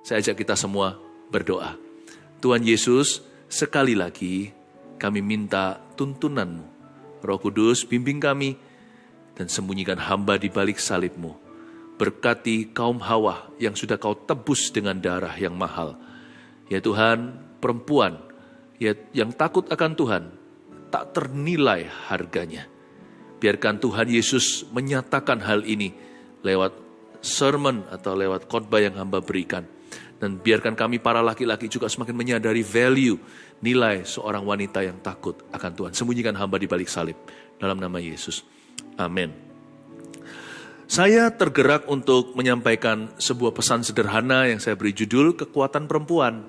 Saya ajak kita semua berdoa. Tuhan Yesus, sekali lagi kami minta tuntunanmu. Roh Kudus, bimbing kami dan sembunyikan hamba di balik salibmu. Berkati kaum hawa yang sudah kau tebus dengan darah yang mahal. Ya Tuhan, perempuan ya, yang takut akan Tuhan, tak ternilai harganya. Biarkan Tuhan Yesus menyatakan hal ini lewat sermon atau lewat khotbah yang hamba berikan. Dan biarkan kami para laki-laki juga semakin menyadari value, nilai seorang wanita yang takut akan Tuhan. Sembunyikan hamba di balik salib. Dalam nama Yesus. Amin. Saya tergerak untuk menyampaikan sebuah pesan sederhana yang saya beri judul Kekuatan Perempuan.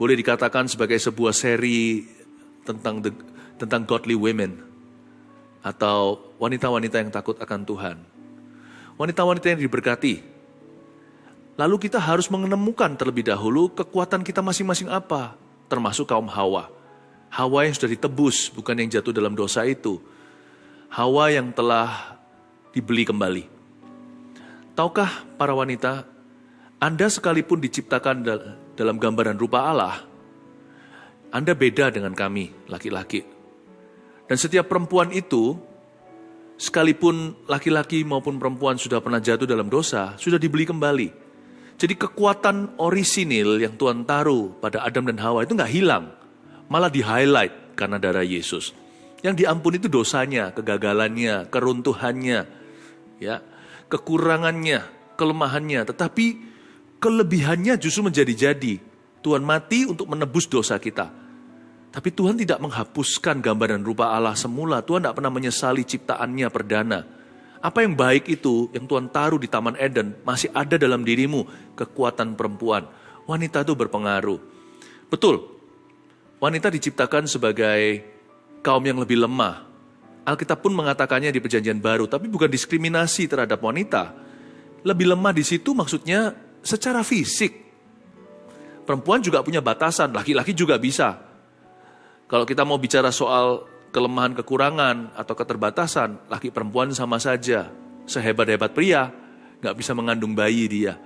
Boleh dikatakan sebagai sebuah seri tentang the, tentang godly women atau wanita-wanita yang takut akan Tuhan. Wanita-wanita yang diberkati, Lalu kita harus menemukan terlebih dahulu kekuatan kita masing-masing apa, termasuk kaum Hawa. Hawa yang sudah ditebus, bukan yang jatuh dalam dosa itu. Hawa yang telah dibeli kembali. Tahukah para wanita, Anda sekalipun diciptakan dalam gambaran rupa Allah, Anda beda dengan kami, laki-laki. Dan setiap perempuan itu, sekalipun laki-laki maupun perempuan sudah pernah jatuh dalam dosa, sudah dibeli kembali jadi kekuatan orisinil yang Tuhan taruh pada Adam dan Hawa itu nggak hilang, malah di highlight karena darah Yesus. Yang diampuni itu dosanya, kegagalannya, keruntuhannya, ya, kekurangannya, kelemahannya. Tetapi kelebihannya justru menjadi-jadi. Tuhan mati untuk menebus dosa kita. Tapi Tuhan tidak menghapuskan gambaran rupa Allah semula. Tuhan tidak pernah menyesali ciptaannya perdana. Apa yang baik itu yang Tuhan taruh di Taman Eden masih ada dalam dirimu, kekuatan perempuan. Wanita itu berpengaruh. Betul, wanita diciptakan sebagai kaum yang lebih lemah. Alkitab pun mengatakannya di perjanjian baru, tapi bukan diskriminasi terhadap wanita. Lebih lemah di situ maksudnya secara fisik. Perempuan juga punya batasan, laki-laki juga bisa. Kalau kita mau bicara soal kelemahan kekurangan atau keterbatasan, laki perempuan sama saja. Sehebat-hebat pria, nggak bisa mengandung bayi dia.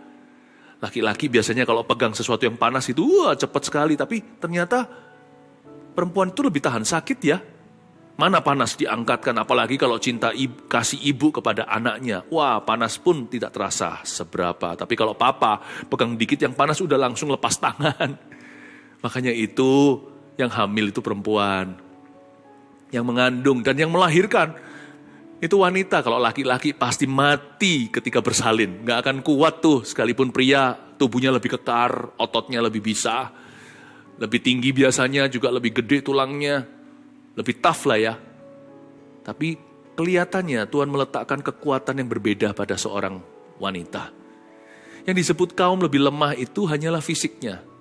Laki-laki biasanya kalau pegang sesuatu yang panas itu, wah cepat sekali. Tapi ternyata perempuan itu lebih tahan sakit ya. Mana panas diangkatkan, apalagi kalau cinta ibu, kasih ibu kepada anaknya. Wah, panas pun tidak terasa seberapa. Tapi kalau papa pegang dikit yang panas udah langsung lepas tangan. Makanya itu yang hamil itu perempuan yang mengandung dan yang melahirkan itu wanita. Kalau laki-laki pasti mati ketika bersalin. Nggak akan kuat tuh, sekalipun pria tubuhnya lebih kekar, ototnya lebih bisa. Lebih tinggi biasanya, juga lebih gede tulangnya. Lebih tough lah ya. Tapi kelihatannya Tuhan meletakkan kekuatan yang berbeda pada seorang wanita. Yang disebut kaum lebih lemah itu hanyalah fisiknya.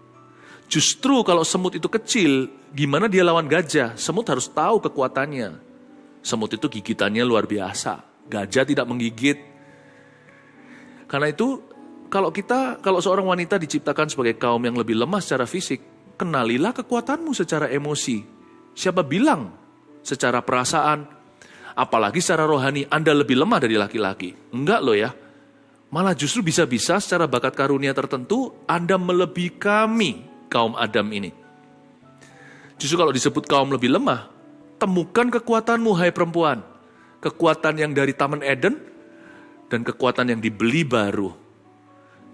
Justru kalau semut itu kecil, gimana dia lawan gajah? Semut harus tahu kekuatannya. Semut itu gigitannya luar biasa. Gajah tidak menggigit. Karena itu, kalau kita, kalau seorang wanita diciptakan sebagai kaum yang lebih lemah secara fisik, kenalilah kekuatanmu secara emosi. Siapa bilang secara perasaan, apalagi secara rohani Anda lebih lemah dari laki-laki? Enggak loh ya. Malah justru bisa-bisa secara bakat karunia tertentu Anda melebihi kami kaum Adam ini. Justru kalau disebut kaum lebih lemah, temukan kekuatanmu hai perempuan. Kekuatan yang dari Taman Eden dan kekuatan yang dibeli baru.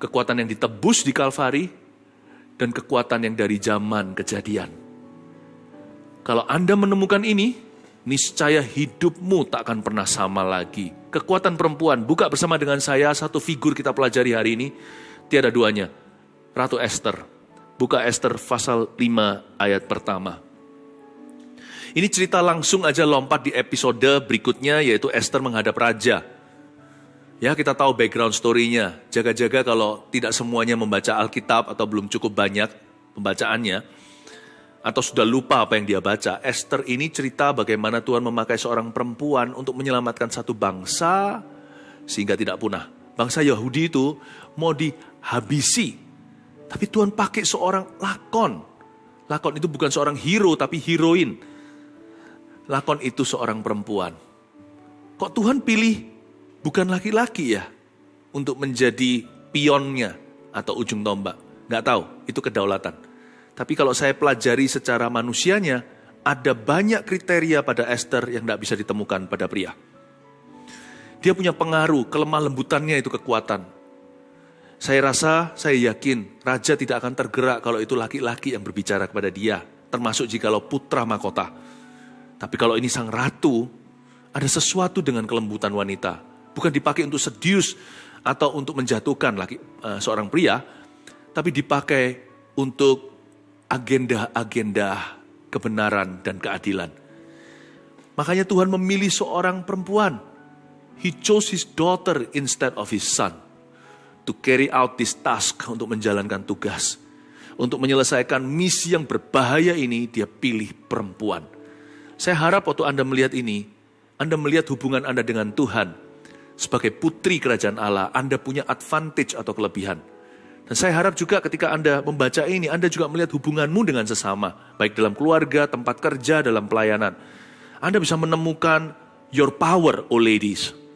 Kekuatan yang ditebus di Kalvari dan kekuatan yang dari zaman kejadian. Kalau Anda menemukan ini, niscaya hidupmu tak akan pernah sama lagi. Kekuatan perempuan, buka bersama dengan saya satu figur kita pelajari hari ini, tiada duanya. Ratu Esther. Buka Esther pasal 5 ayat pertama. Ini cerita langsung aja lompat di episode berikutnya yaitu Esther menghadap raja. Ya kita tahu background story-nya. Jaga-jaga kalau tidak semuanya membaca Alkitab atau belum cukup banyak pembacaannya. Atau sudah lupa apa yang dia baca. Esther ini cerita bagaimana Tuhan memakai seorang perempuan untuk menyelamatkan satu bangsa sehingga tidak punah. Bangsa Yahudi itu mau dihabisi tapi Tuhan pakai seorang lakon. Lakon itu bukan seorang hero, tapi heroin. Lakon itu seorang perempuan. Kok Tuhan pilih bukan laki-laki ya? Untuk menjadi pionnya, atau ujung tombak. Nggak tahu, itu kedaulatan. Tapi kalau saya pelajari secara manusianya, ada banyak kriteria pada Esther yang tidak bisa ditemukan pada pria. Dia punya pengaruh, kelemah lembutannya itu kekuatan. Saya rasa, saya yakin raja tidak akan tergerak kalau itu laki-laki yang berbicara kepada dia, termasuk jikalau putra mahkota. Tapi kalau ini sang ratu, ada sesuatu dengan kelembutan wanita. Bukan dipakai untuk sedius atau untuk menjatuhkan laki, uh, seorang pria, tapi dipakai untuk agenda-agenda kebenaran dan keadilan. Makanya Tuhan memilih seorang perempuan. He chose his daughter instead of his son to carry out this task untuk menjalankan tugas. Untuk menyelesaikan misi yang berbahaya ini, dia pilih perempuan. Saya harap waktu Anda melihat ini, Anda melihat hubungan Anda dengan Tuhan. Sebagai putri kerajaan Allah, Anda punya advantage atau kelebihan. Dan saya harap juga ketika Anda membaca ini, Anda juga melihat hubunganmu dengan sesama. Baik dalam keluarga, tempat kerja, dalam pelayanan. Anda bisa menemukan your power, oh ladies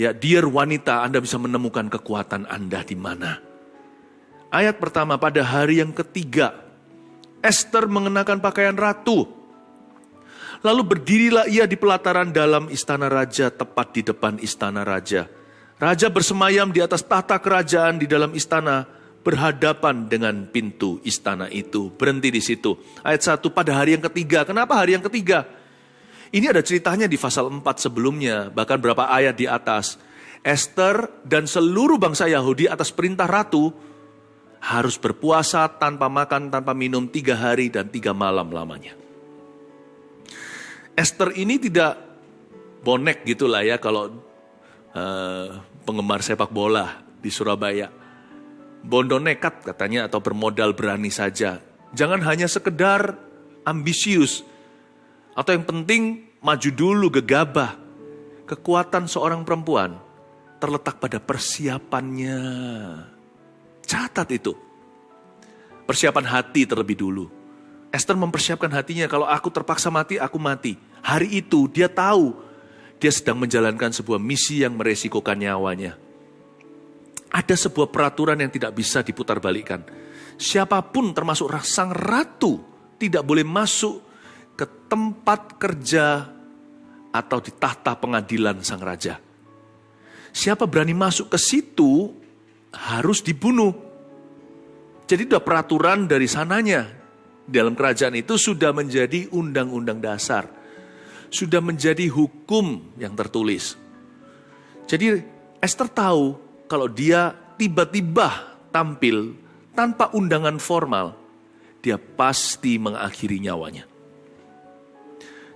Ya, dear wanita, Anda bisa menemukan kekuatan Anda di mana. Ayat pertama pada hari yang ketiga, Esther mengenakan pakaian ratu. Lalu berdirilah ia di pelataran dalam istana raja, tepat di depan istana raja. Raja bersemayam di atas tahta kerajaan di dalam istana, berhadapan dengan pintu istana itu. Berhenti di situ. Ayat satu pada hari yang ketiga. Kenapa hari yang ketiga? Ini ada ceritanya di pasal 4 sebelumnya, bahkan berapa ayat di atas. Esther dan seluruh bangsa Yahudi atas perintah ratu harus berpuasa tanpa makan, tanpa minum tiga hari dan tiga malam lamanya. Esther ini tidak bonek gitulah ya kalau uh, penggemar sepak bola di Surabaya. Bondo nekat katanya atau bermodal berani saja. Jangan hanya sekedar ambisius, atau yang penting maju dulu gegabah. Kekuatan seorang perempuan terletak pada persiapannya. Catat itu. Persiapan hati terlebih dulu. Esther mempersiapkan hatinya, kalau aku terpaksa mati, aku mati. Hari itu dia tahu dia sedang menjalankan sebuah misi yang meresikokan nyawanya. Ada sebuah peraturan yang tidak bisa diputarbalikkan. Siapa pun termasuk sang ratu tidak boleh masuk ke tempat kerja atau di tahta pengadilan sang raja. Siapa berani masuk ke situ harus dibunuh. Jadi sudah peraturan dari sananya. Dalam kerajaan itu sudah menjadi undang-undang dasar. Sudah menjadi hukum yang tertulis. Jadi Esther tahu kalau dia tiba-tiba tampil tanpa undangan formal, dia pasti mengakhiri nyawanya.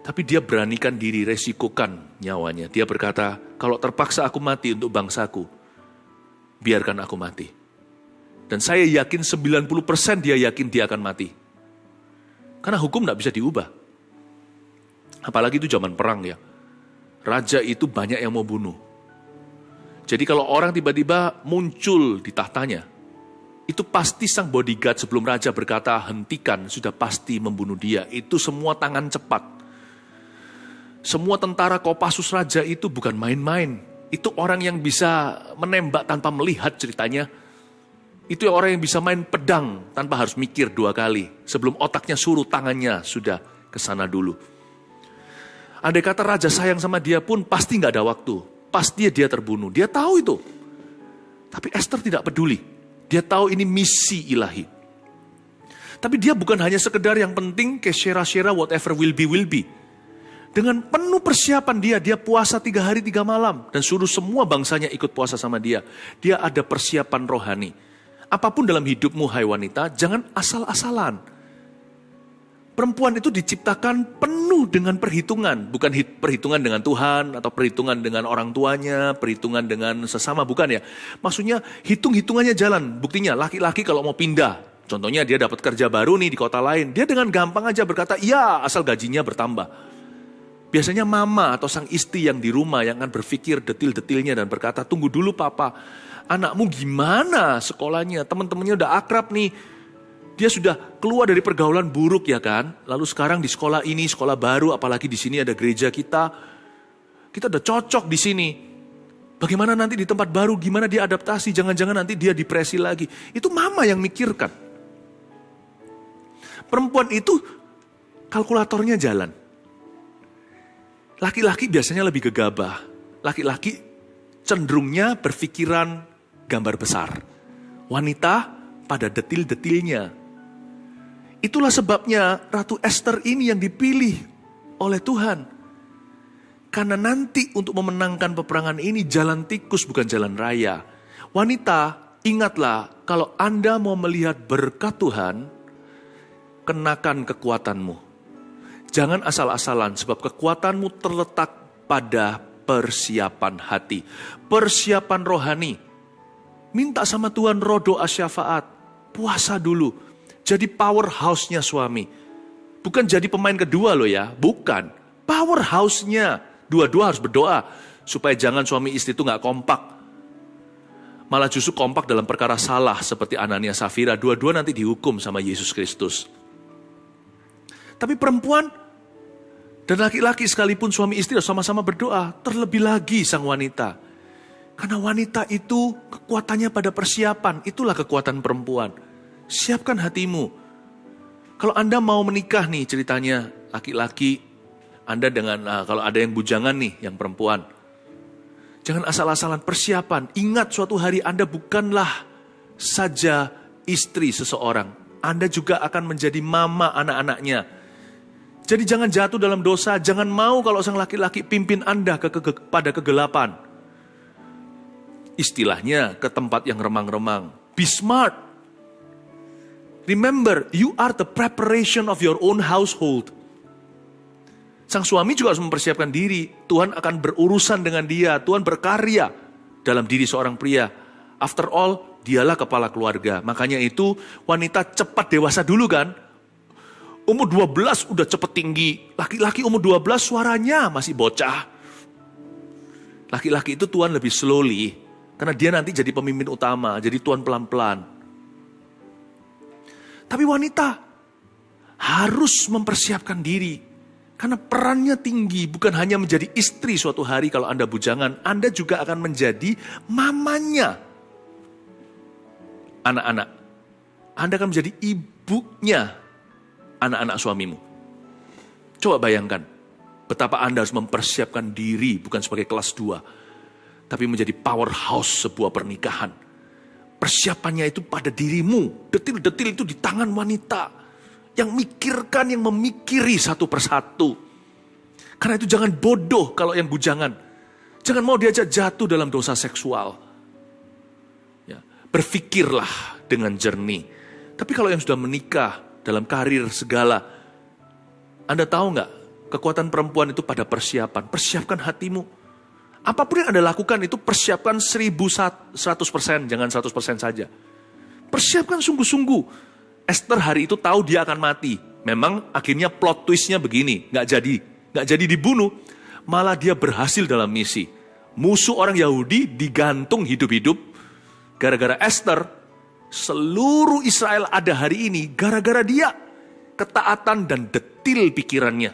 Tapi dia beranikan diri, resikokan nyawanya. Dia berkata, kalau terpaksa aku mati untuk bangsaku, biarkan aku mati. Dan saya yakin 90% dia yakin dia akan mati. Karena hukum tidak bisa diubah. Apalagi itu zaman perang ya. Raja itu banyak yang mau bunuh. Jadi kalau orang tiba-tiba muncul di tahtanya, itu pasti sang bodyguard sebelum raja berkata hentikan, sudah pasti membunuh dia. Itu semua tangan cepat. Semua tentara Kopassus Raja itu bukan main-main. Itu orang yang bisa menembak tanpa melihat ceritanya. Itu orang yang bisa main pedang tanpa harus mikir dua kali. Sebelum otaknya suruh tangannya sudah ke sana dulu. Andai kata raja sayang sama dia pun pasti nggak ada waktu. Pasti dia terbunuh. Dia tahu itu. Tapi Esther tidak peduli. Dia tahu ini misi ilahi. Tapi dia bukan hanya sekedar yang penting ke shera-shera whatever will be will be. Dengan penuh persiapan dia, dia puasa tiga hari tiga malam. Dan suruh semua bangsanya ikut puasa sama dia. Dia ada persiapan rohani. Apa pun dalam hidupmu hai wanita, jangan asal-asalan. Perempuan itu diciptakan penuh dengan perhitungan. Bukan perhitungan dengan Tuhan, atau perhitungan dengan orang tuanya, perhitungan dengan sesama, bukan ya. Maksudnya hitung-hitungannya jalan. Buktinya laki-laki kalau mau pindah, contohnya dia dapat kerja baru nih di kota lain. Dia dengan gampang aja berkata, iya asal gajinya bertambah. Biasanya mama atau sang istri yang di rumah yang akan berpikir detil-detilnya dan berkata, tunggu dulu papa, anakmu gimana sekolahnya, teman-temannya udah akrab nih, dia sudah keluar dari pergaulan buruk ya kan, lalu sekarang di sekolah ini, sekolah baru, apalagi di sini ada gereja kita, kita udah cocok di sini. Bagaimana nanti di tempat baru, gimana dia adaptasi, jangan-jangan nanti dia depresi lagi. Itu mama yang mikirkan. Perempuan itu kalkulatornya jalan. Laki-laki biasanya lebih gegabah. Laki-laki cenderungnya berpikiran gambar besar. Wanita pada detil-detilnya. Itulah sebabnya Ratu Esther ini yang dipilih oleh Tuhan. Karena nanti untuk memenangkan peperangan ini jalan tikus bukan jalan raya. Wanita, ingatlah kalau Anda mau melihat berkat Tuhan, kenakan kekuatanmu. Jangan asal-asalan sebab kekuatanmu terletak pada persiapan hati. Persiapan rohani. Minta sama Tuhan rodo asyafaat. Puasa dulu. Jadi powerhouse-nya suami. Bukan jadi pemain kedua loh ya. Bukan. Powerhouse-nya. Dua-dua harus berdoa supaya jangan suami istri itu nggak kompak. Malah justru kompak dalam perkara salah seperti Anania Safira. Dua-dua nanti dihukum sama Yesus Kristus. Tapi perempuan dan laki-laki sekalipun suami istri sama-sama berdoa. Terlebih lagi sang wanita. Karena wanita itu kekuatannya pada persiapan. Itulah kekuatan perempuan. Siapkan hatimu. Kalau Anda mau menikah nih ceritanya. Laki-laki anda dengan uh, kalau ada yang bujangan nih, yang perempuan. Jangan asal-asalan persiapan. Ingat suatu hari Anda bukanlah saja istri seseorang. Anda juga akan menjadi mama anak-anaknya. Jadi jangan jatuh dalam dosa, jangan mau kalau sang laki-laki pimpin Anda ke, ke, pada kegelapan. Istilahnya ke tempat yang remang-remang. Be smart. Remember, you are the preparation of your own household. Sang suami juga harus mempersiapkan diri. Tuhan akan berurusan dengan dia. Tuhan berkarya dalam diri seorang pria. After all, dialah kepala keluarga. Makanya itu wanita cepat dewasa dulu kan. Umur 12 udah cepet tinggi. Laki-laki umur 12 suaranya masih bocah. Laki-laki itu Tuhan lebih slowly. Karena dia nanti jadi pemimpin utama. Jadi Tuhan pelan-pelan. Tapi wanita harus mempersiapkan diri karena perannya tinggi, bukan hanya menjadi istri suatu hari kalau Anda bujangan, Anda juga akan menjadi mamanya. Anak-anak, Anda akan menjadi ibunya anak-anak suamimu. Coba bayangkan, betapa Anda harus mempersiapkan diri bukan sebagai kelas dua, tapi menjadi powerhouse sebuah pernikahan. Persiapannya itu pada dirimu, detil-detil itu di tangan wanita yang mikirkan, yang memikiri satu persatu. Karena itu jangan bodoh kalau yang bujangan. Jangan mau diajak jatuh dalam dosa seksual. Ya, berfikirlah dengan jernih. Tapi kalau yang sudah menikah dalam karir segala, Anda tahu nggak kekuatan perempuan itu pada persiapan. Persiapkan hatimu. Apa pun yang Anda lakukan itu persiapkan 1100%, jangan 100% saja. Persiapkan sungguh-sungguh. Esther hari itu tahu dia akan mati. Memang akhirnya plot twistnya begini, nggak jadi, nggak jadi dibunuh, malah dia berhasil dalam misi. Musuh orang Yahudi digantung hidup-hidup, gara-gara Esther, seluruh Israel ada hari ini gara-gara dia. Ketaatan dan detil pikirannya.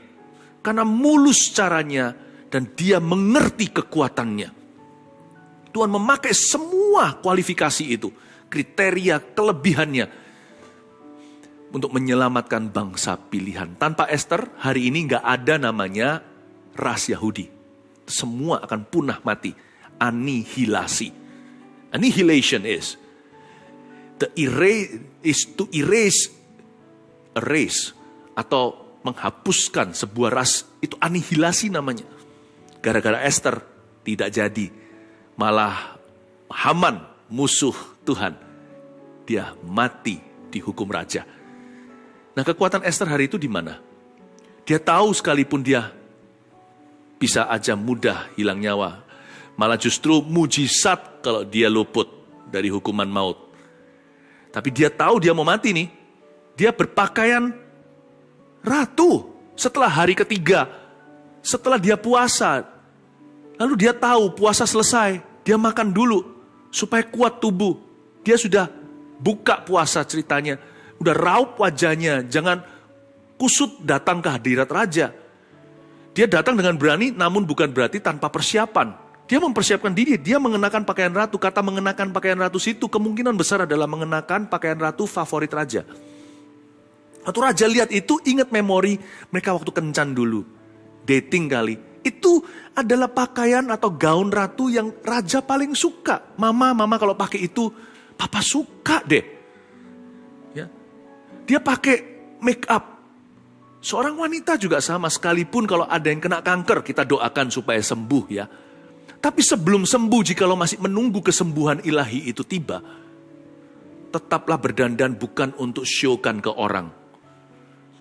Karena mulus caranya dan dia mengerti kekuatannya. Tuhan memakai semua kualifikasi itu, kriteria kelebihannya untuk menyelamatkan bangsa pilihan. Tanpa Esther, hari ini nggak ada namanya ras Yahudi. Semua akan punah mati. Anihilasi. Annihilation is the erase is to erase a race atau menghapuskan sebuah ras itu anihilasi namanya. Gara-gara Esther tidak jadi. Malah Haman musuh Tuhan. Dia mati di hukum raja Nah kekuatan Esther hari itu di mana? Dia tahu sekalipun dia bisa aja mudah hilang nyawa. Malah justru mujizat kalau dia luput dari hukuman maut. Tapi dia tahu dia mau mati nih. Dia berpakaian ratu setelah hari ketiga. Setelah dia puasa. Lalu dia tahu puasa selesai. Dia makan dulu supaya kuat tubuh. Dia sudah buka puasa ceritanya udah raup wajahnya, jangan kusut datang ke hadirat raja. Dia datang dengan berani namun bukan berarti tanpa persiapan. Dia mempersiapkan diri, dia mengenakan pakaian ratu. Kata mengenakan pakaian ratu itu kemungkinan besar adalah mengenakan pakaian ratu favorit raja. Waktu raja lihat itu ingat memori mereka waktu kencan dulu. Dating kali. Itu adalah pakaian atau gaun ratu yang raja paling suka. Mama, mama kalau pakai itu, papa suka deh. Ya. Dia pakai make up. Seorang wanita juga sama sekalipun kalau ada yang kena kanker, kita doakan supaya sembuh ya tapi sebelum sembuh, jikalau masih menunggu kesembuhan ilahi itu tiba, tetaplah berdandan bukan untuk showkan ke orang.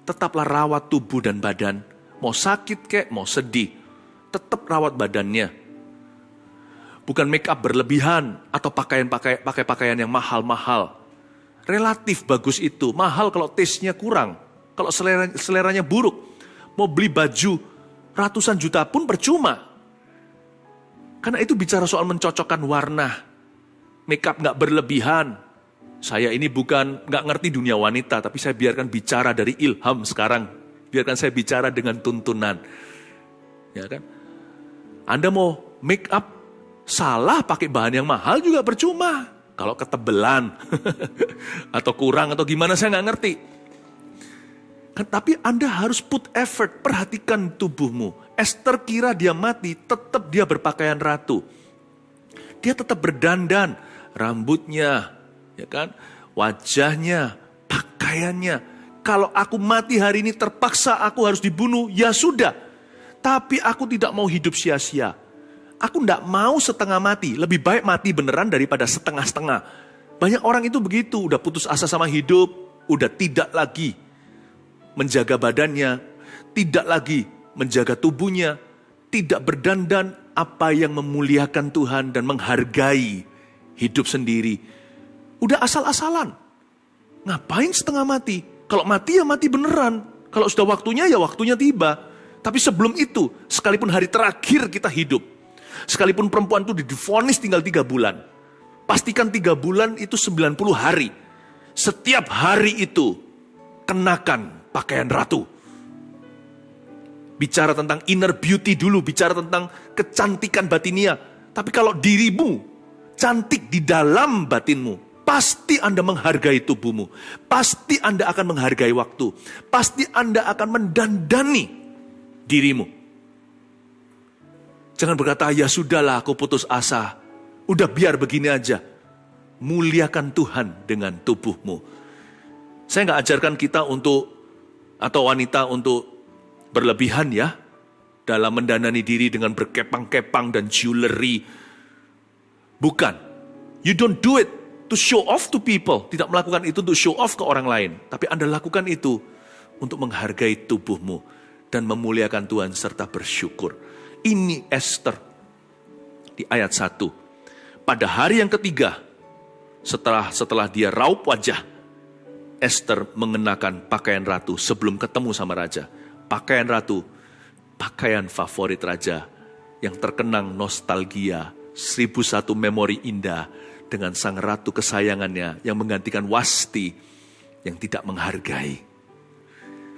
Tetaplah rawat tubuh dan badan. Mau sakit kek, mau sedih, tetap rawat badannya. Bukan make up berlebihan atau pakaian pakai pakai pakaian yang mahal-mahal. Relatif bagus itu, mahal kalau taste-nya kurang. Kalau selera, seleranya buruk, mau beli baju ratusan juta pun percuma karena itu bicara soal mencocokkan warna. Makeup nggak berlebihan. Saya ini bukan nggak ngerti dunia wanita, tapi saya biarkan bicara dari ilham sekarang. Biarkan saya bicara dengan tuntunan. Ya kan? Anda mau make up salah pakai bahan yang mahal juga percuma. Kalau ketebelan atau kurang atau gimana saya nggak ngerti. Tapi Anda harus put effort, perhatikan tubuhmu. Esther kira dia mati, tetap dia berpakaian ratu. Dia tetap berdandan, rambutnya, ya kan, wajahnya, pakaiannya. Kalau aku mati hari ini terpaksa aku harus dibunuh, ya sudah. Tapi aku tidak mau hidup sia-sia. Aku tidak mau setengah mati, lebih baik mati beneran daripada setengah-setengah. Banyak orang itu begitu, udah putus asa sama hidup, udah tidak lagi menjaga badannya, tidak lagi menjaga tubuhnya, tidak berdandan apa yang memuliakan Tuhan dan menghargai hidup sendiri. Udah asal-asalan. Ngapain setengah mati? Kalau mati ya mati beneran. Kalau sudah waktunya ya waktunya tiba. Tapi sebelum itu, sekalipun hari terakhir kita hidup, sekalipun perempuan itu difonis tinggal tiga bulan, pastikan tiga bulan itu 90 hari. Setiap hari itu, kenakan pakaian ratu bicara tentang inner beauty dulu, bicara tentang kecantikan batinia. Tapi kalau dirimu cantik di dalam batinmu, pasti Anda menghargai tubuhmu. Pasti Anda akan menghargai waktu. Pasti Anda akan mendandani dirimu. Jangan berkata, ya sudahlah aku putus asa. Udah biar begini aja. Muliakan Tuhan dengan tubuhmu. Saya nggak ajarkan kita untuk, atau wanita untuk berlebihan ya dalam mendanani diri dengan berkepang-kepang dan jewelry. Bukan. You don't do it to show off to people. Tidak melakukan itu untuk show off ke orang lain. Tapi Anda lakukan itu untuk menghargai tubuhmu dan memuliakan Tuhan serta bersyukur. Ini Esther di ayat 1. Pada hari yang ketiga, setelah setelah dia raup wajah, Esther mengenakan pakaian ratu sebelum ketemu sama raja pakaian ratu, pakaian favorit raja yang terkenang nostalgia, seribu satu memori indah dengan sang ratu kesayangannya yang menggantikan Wasti yang tidak menghargai.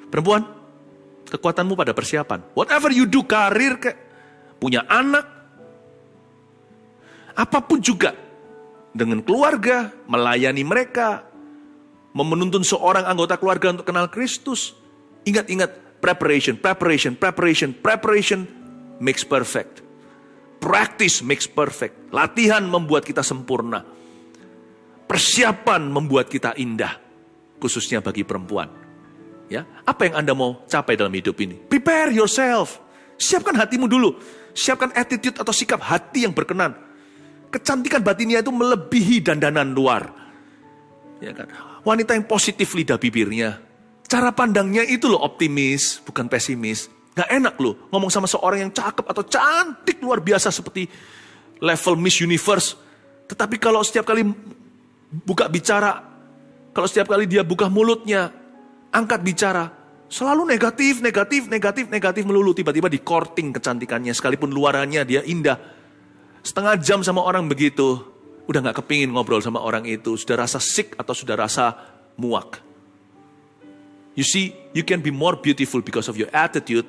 Perempuan, kekuatanmu pada persiapan. Whatever you do, karir ke, punya anak, apa pun juga. Dengan keluarga, melayani mereka, memenuntun seorang anggota keluarga untuk kenal Kristus. Ingat-ingat, Preparation, preparation, preparation, preparation makes perfect. Practice makes perfect. Latihan membuat kita sempurna. Persiapan membuat kita indah, khususnya bagi perempuan. Ya, apa yang Anda mau capai dalam hidup ini? Prepare yourself. Siapkan hatimu dulu. Siapkan attitude atau sikap hati yang berkenan. Kecantikan batinnya itu melebihi dandanan luar. Ya kan? Wanita yang positif lidah bibirnya, Cara pandangnya itu loh optimis, bukan pesimis. Gak enak loh ngomong sama seorang yang cakep atau cantik luar biasa seperti level Miss Universe. Tetapi kalau setiap kali buka bicara, kalau setiap kali dia buka mulutnya, angkat bicara, selalu negatif, negatif, negatif, negatif melulu. Tiba-tiba di courting kecantikannya, sekalipun luarannya dia indah. Setengah jam sama orang begitu, udah gak kepingin ngobrol sama orang itu, sudah rasa sick atau sudah rasa muak. You see, you can be more beautiful because of your attitude,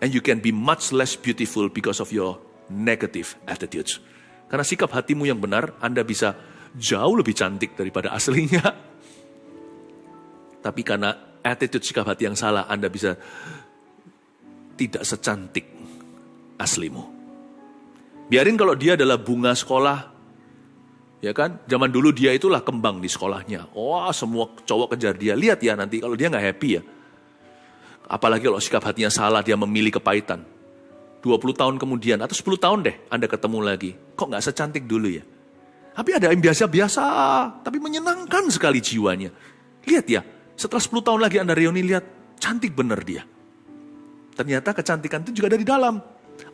and you can be much less beautiful because of your negative attitudes. Karena sikap hatimu yang benar, Anda bisa jauh lebih cantik daripada aslinya. Tapi karena attitude sikap hati yang salah, Anda bisa tidak secantik aslimu. Biarin kalau dia adalah bunga sekolah, ya kan? Zaman dulu dia itulah kembang di sekolahnya. Wah, semua cowok kejar dia. Lihat ya nanti kalau dia nggak happy ya. Apalagi kalau sikap hatinya salah, dia memilih kepahitan 20 tahun kemudian, atau 10 tahun deh, Anda ketemu lagi. Kok nggak secantik dulu ya? Tapi ada yang biasa-biasa, tapi menyenangkan sekali jiwanya. Lihat ya, setelah 10 tahun lagi Anda reuni, lihat, cantik bener dia. Ternyata kecantikan itu juga dari dalam.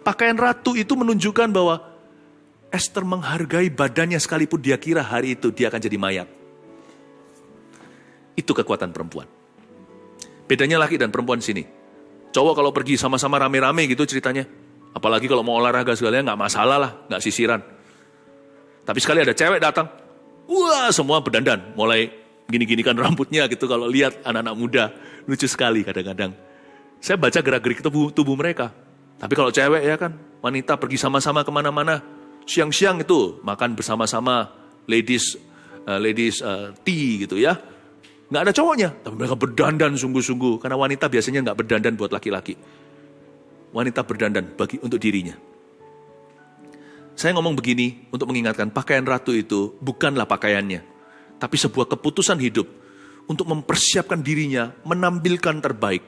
Pakaian ratu itu menunjukkan bahwa Esther menghargai badannya sekalipun dia kira hari itu dia akan jadi mayat. Itu kekuatan perempuan. Bedanya laki dan perempuan sini. Cowok kalau pergi sama-sama rame-rame gitu ceritanya. Apalagi kalau mau olahraga segalanya nggak masalah lah, nggak sisiran. Tapi sekali ada cewek datang, wah semua berdandan, mulai gini-gini kan rambutnya gitu kalau lihat anak-anak muda. Lucu sekali kadang-kadang. Saya baca gerak-gerik tubuh, tubuh mereka. Tapi kalau cewek ya kan, wanita pergi sama-sama ke mana-mana. Siang-siang itu makan bersama-sama ladies uh, ladies uh, tea gitu ya Nggak ada cowoknya, tapi mereka berdandan sungguh-sungguh. Karena wanita biasanya nggak berdandan buat laki-laki. Wanita berdandan bagi untuk dirinya. Saya ngomong begini untuk mengingatkan pakaian ratu itu bukanlah pakaiannya. Tapi sebuah keputusan hidup untuk mempersiapkan dirinya menampilkan terbaik.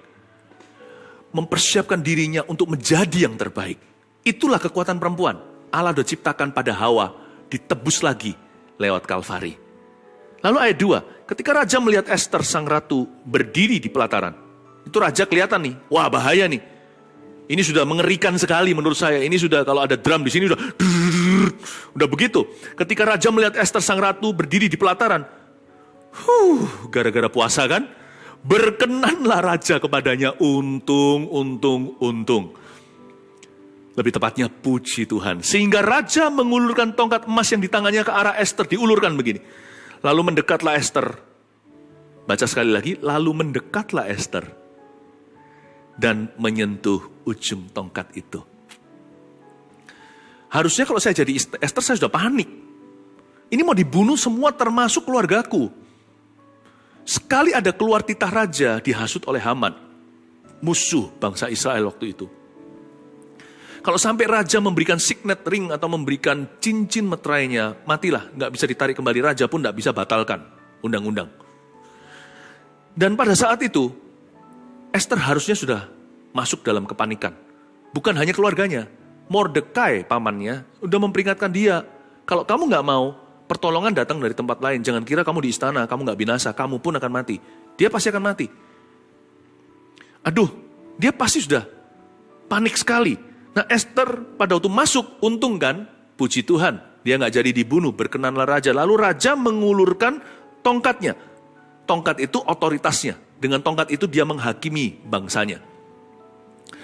Mempersiapkan dirinya untuk menjadi yang terbaik. Itulah kekuatan perempuan. Allah sudah ciptakan pada Hawa, ditebus lagi lewat Kalvari. Lalu ayat 2, ketika raja melihat Esther sang ratu berdiri di pelataran, itu raja kelihatan nih, wah bahaya nih. Ini sudah mengerikan sekali menurut saya. Ini sudah kalau ada drum di sini udah udah begitu. Ketika raja melihat Esther sang ratu berdiri di pelataran, huh, gara-gara puasa kan, berkenanlah raja kepadanya untung, untung, untung. Lebih tepatnya puji Tuhan. Sehingga raja mengulurkan tongkat emas yang di tangannya ke arah Esther, diulurkan begini. Lalu mendekatlah Esther. Baca sekali lagi, lalu mendekatlah Esther. Dan menyentuh ujung tongkat itu. Harusnya kalau saya jadi Esther, saya sudah panik. Ini mau dibunuh semua termasuk keluargaku. Sekali ada keluar titah raja dihasut oleh Haman. Musuh bangsa Israel waktu itu. Kalau sampai raja memberikan signet ring atau memberikan cincin meterainya, matilah. Nggak bisa ditarik kembali, raja pun nggak bisa batalkan undang-undang. Dan pada saat itu, Esther harusnya sudah masuk dalam kepanikan. Bukan hanya keluarganya, Mordekai pamannya udah memperingatkan dia, kalau kamu nggak mau, pertolongan datang dari tempat lain. Jangan kira kamu di istana, kamu nggak binasa, kamu pun akan mati. Dia pasti akan mati. Aduh, dia pasti sudah panik sekali. Nah Esther pada waktu masuk, untung kan, puji Tuhan, dia nggak jadi dibunuh, berkenanlah raja. Lalu raja mengulurkan tongkatnya. Tongkat itu otoritasnya. Dengan tongkat itu dia menghakimi bangsanya.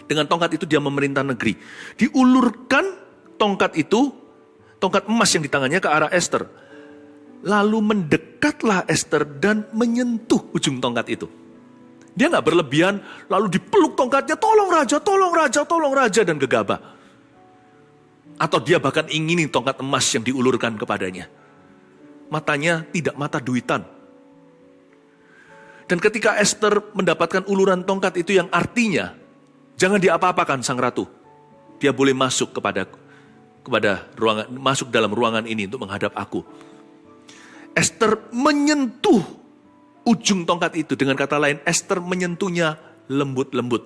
Dengan tongkat itu dia memerintah negeri. Diulurkan tongkat itu, tongkat emas yang di tangannya ke arah Esther. Lalu mendekatlah Esther dan menyentuh ujung tongkat itu. Dia nggak berlebihan, lalu dipeluk tongkatnya, tolong raja, tolong raja, tolong raja, dan gegabah. Atau dia bahkan ingini tongkat emas yang diulurkan kepadanya. Matanya tidak mata duitan. Dan ketika Esther mendapatkan uluran tongkat itu yang artinya, jangan diapa-apakan sang ratu. Dia boleh masuk kepada kepada ruangan masuk dalam ruangan ini untuk menghadap aku. Esther menyentuh ujung tongkat itu. Dengan kata lain, Esther menyentuhnya lembut-lembut.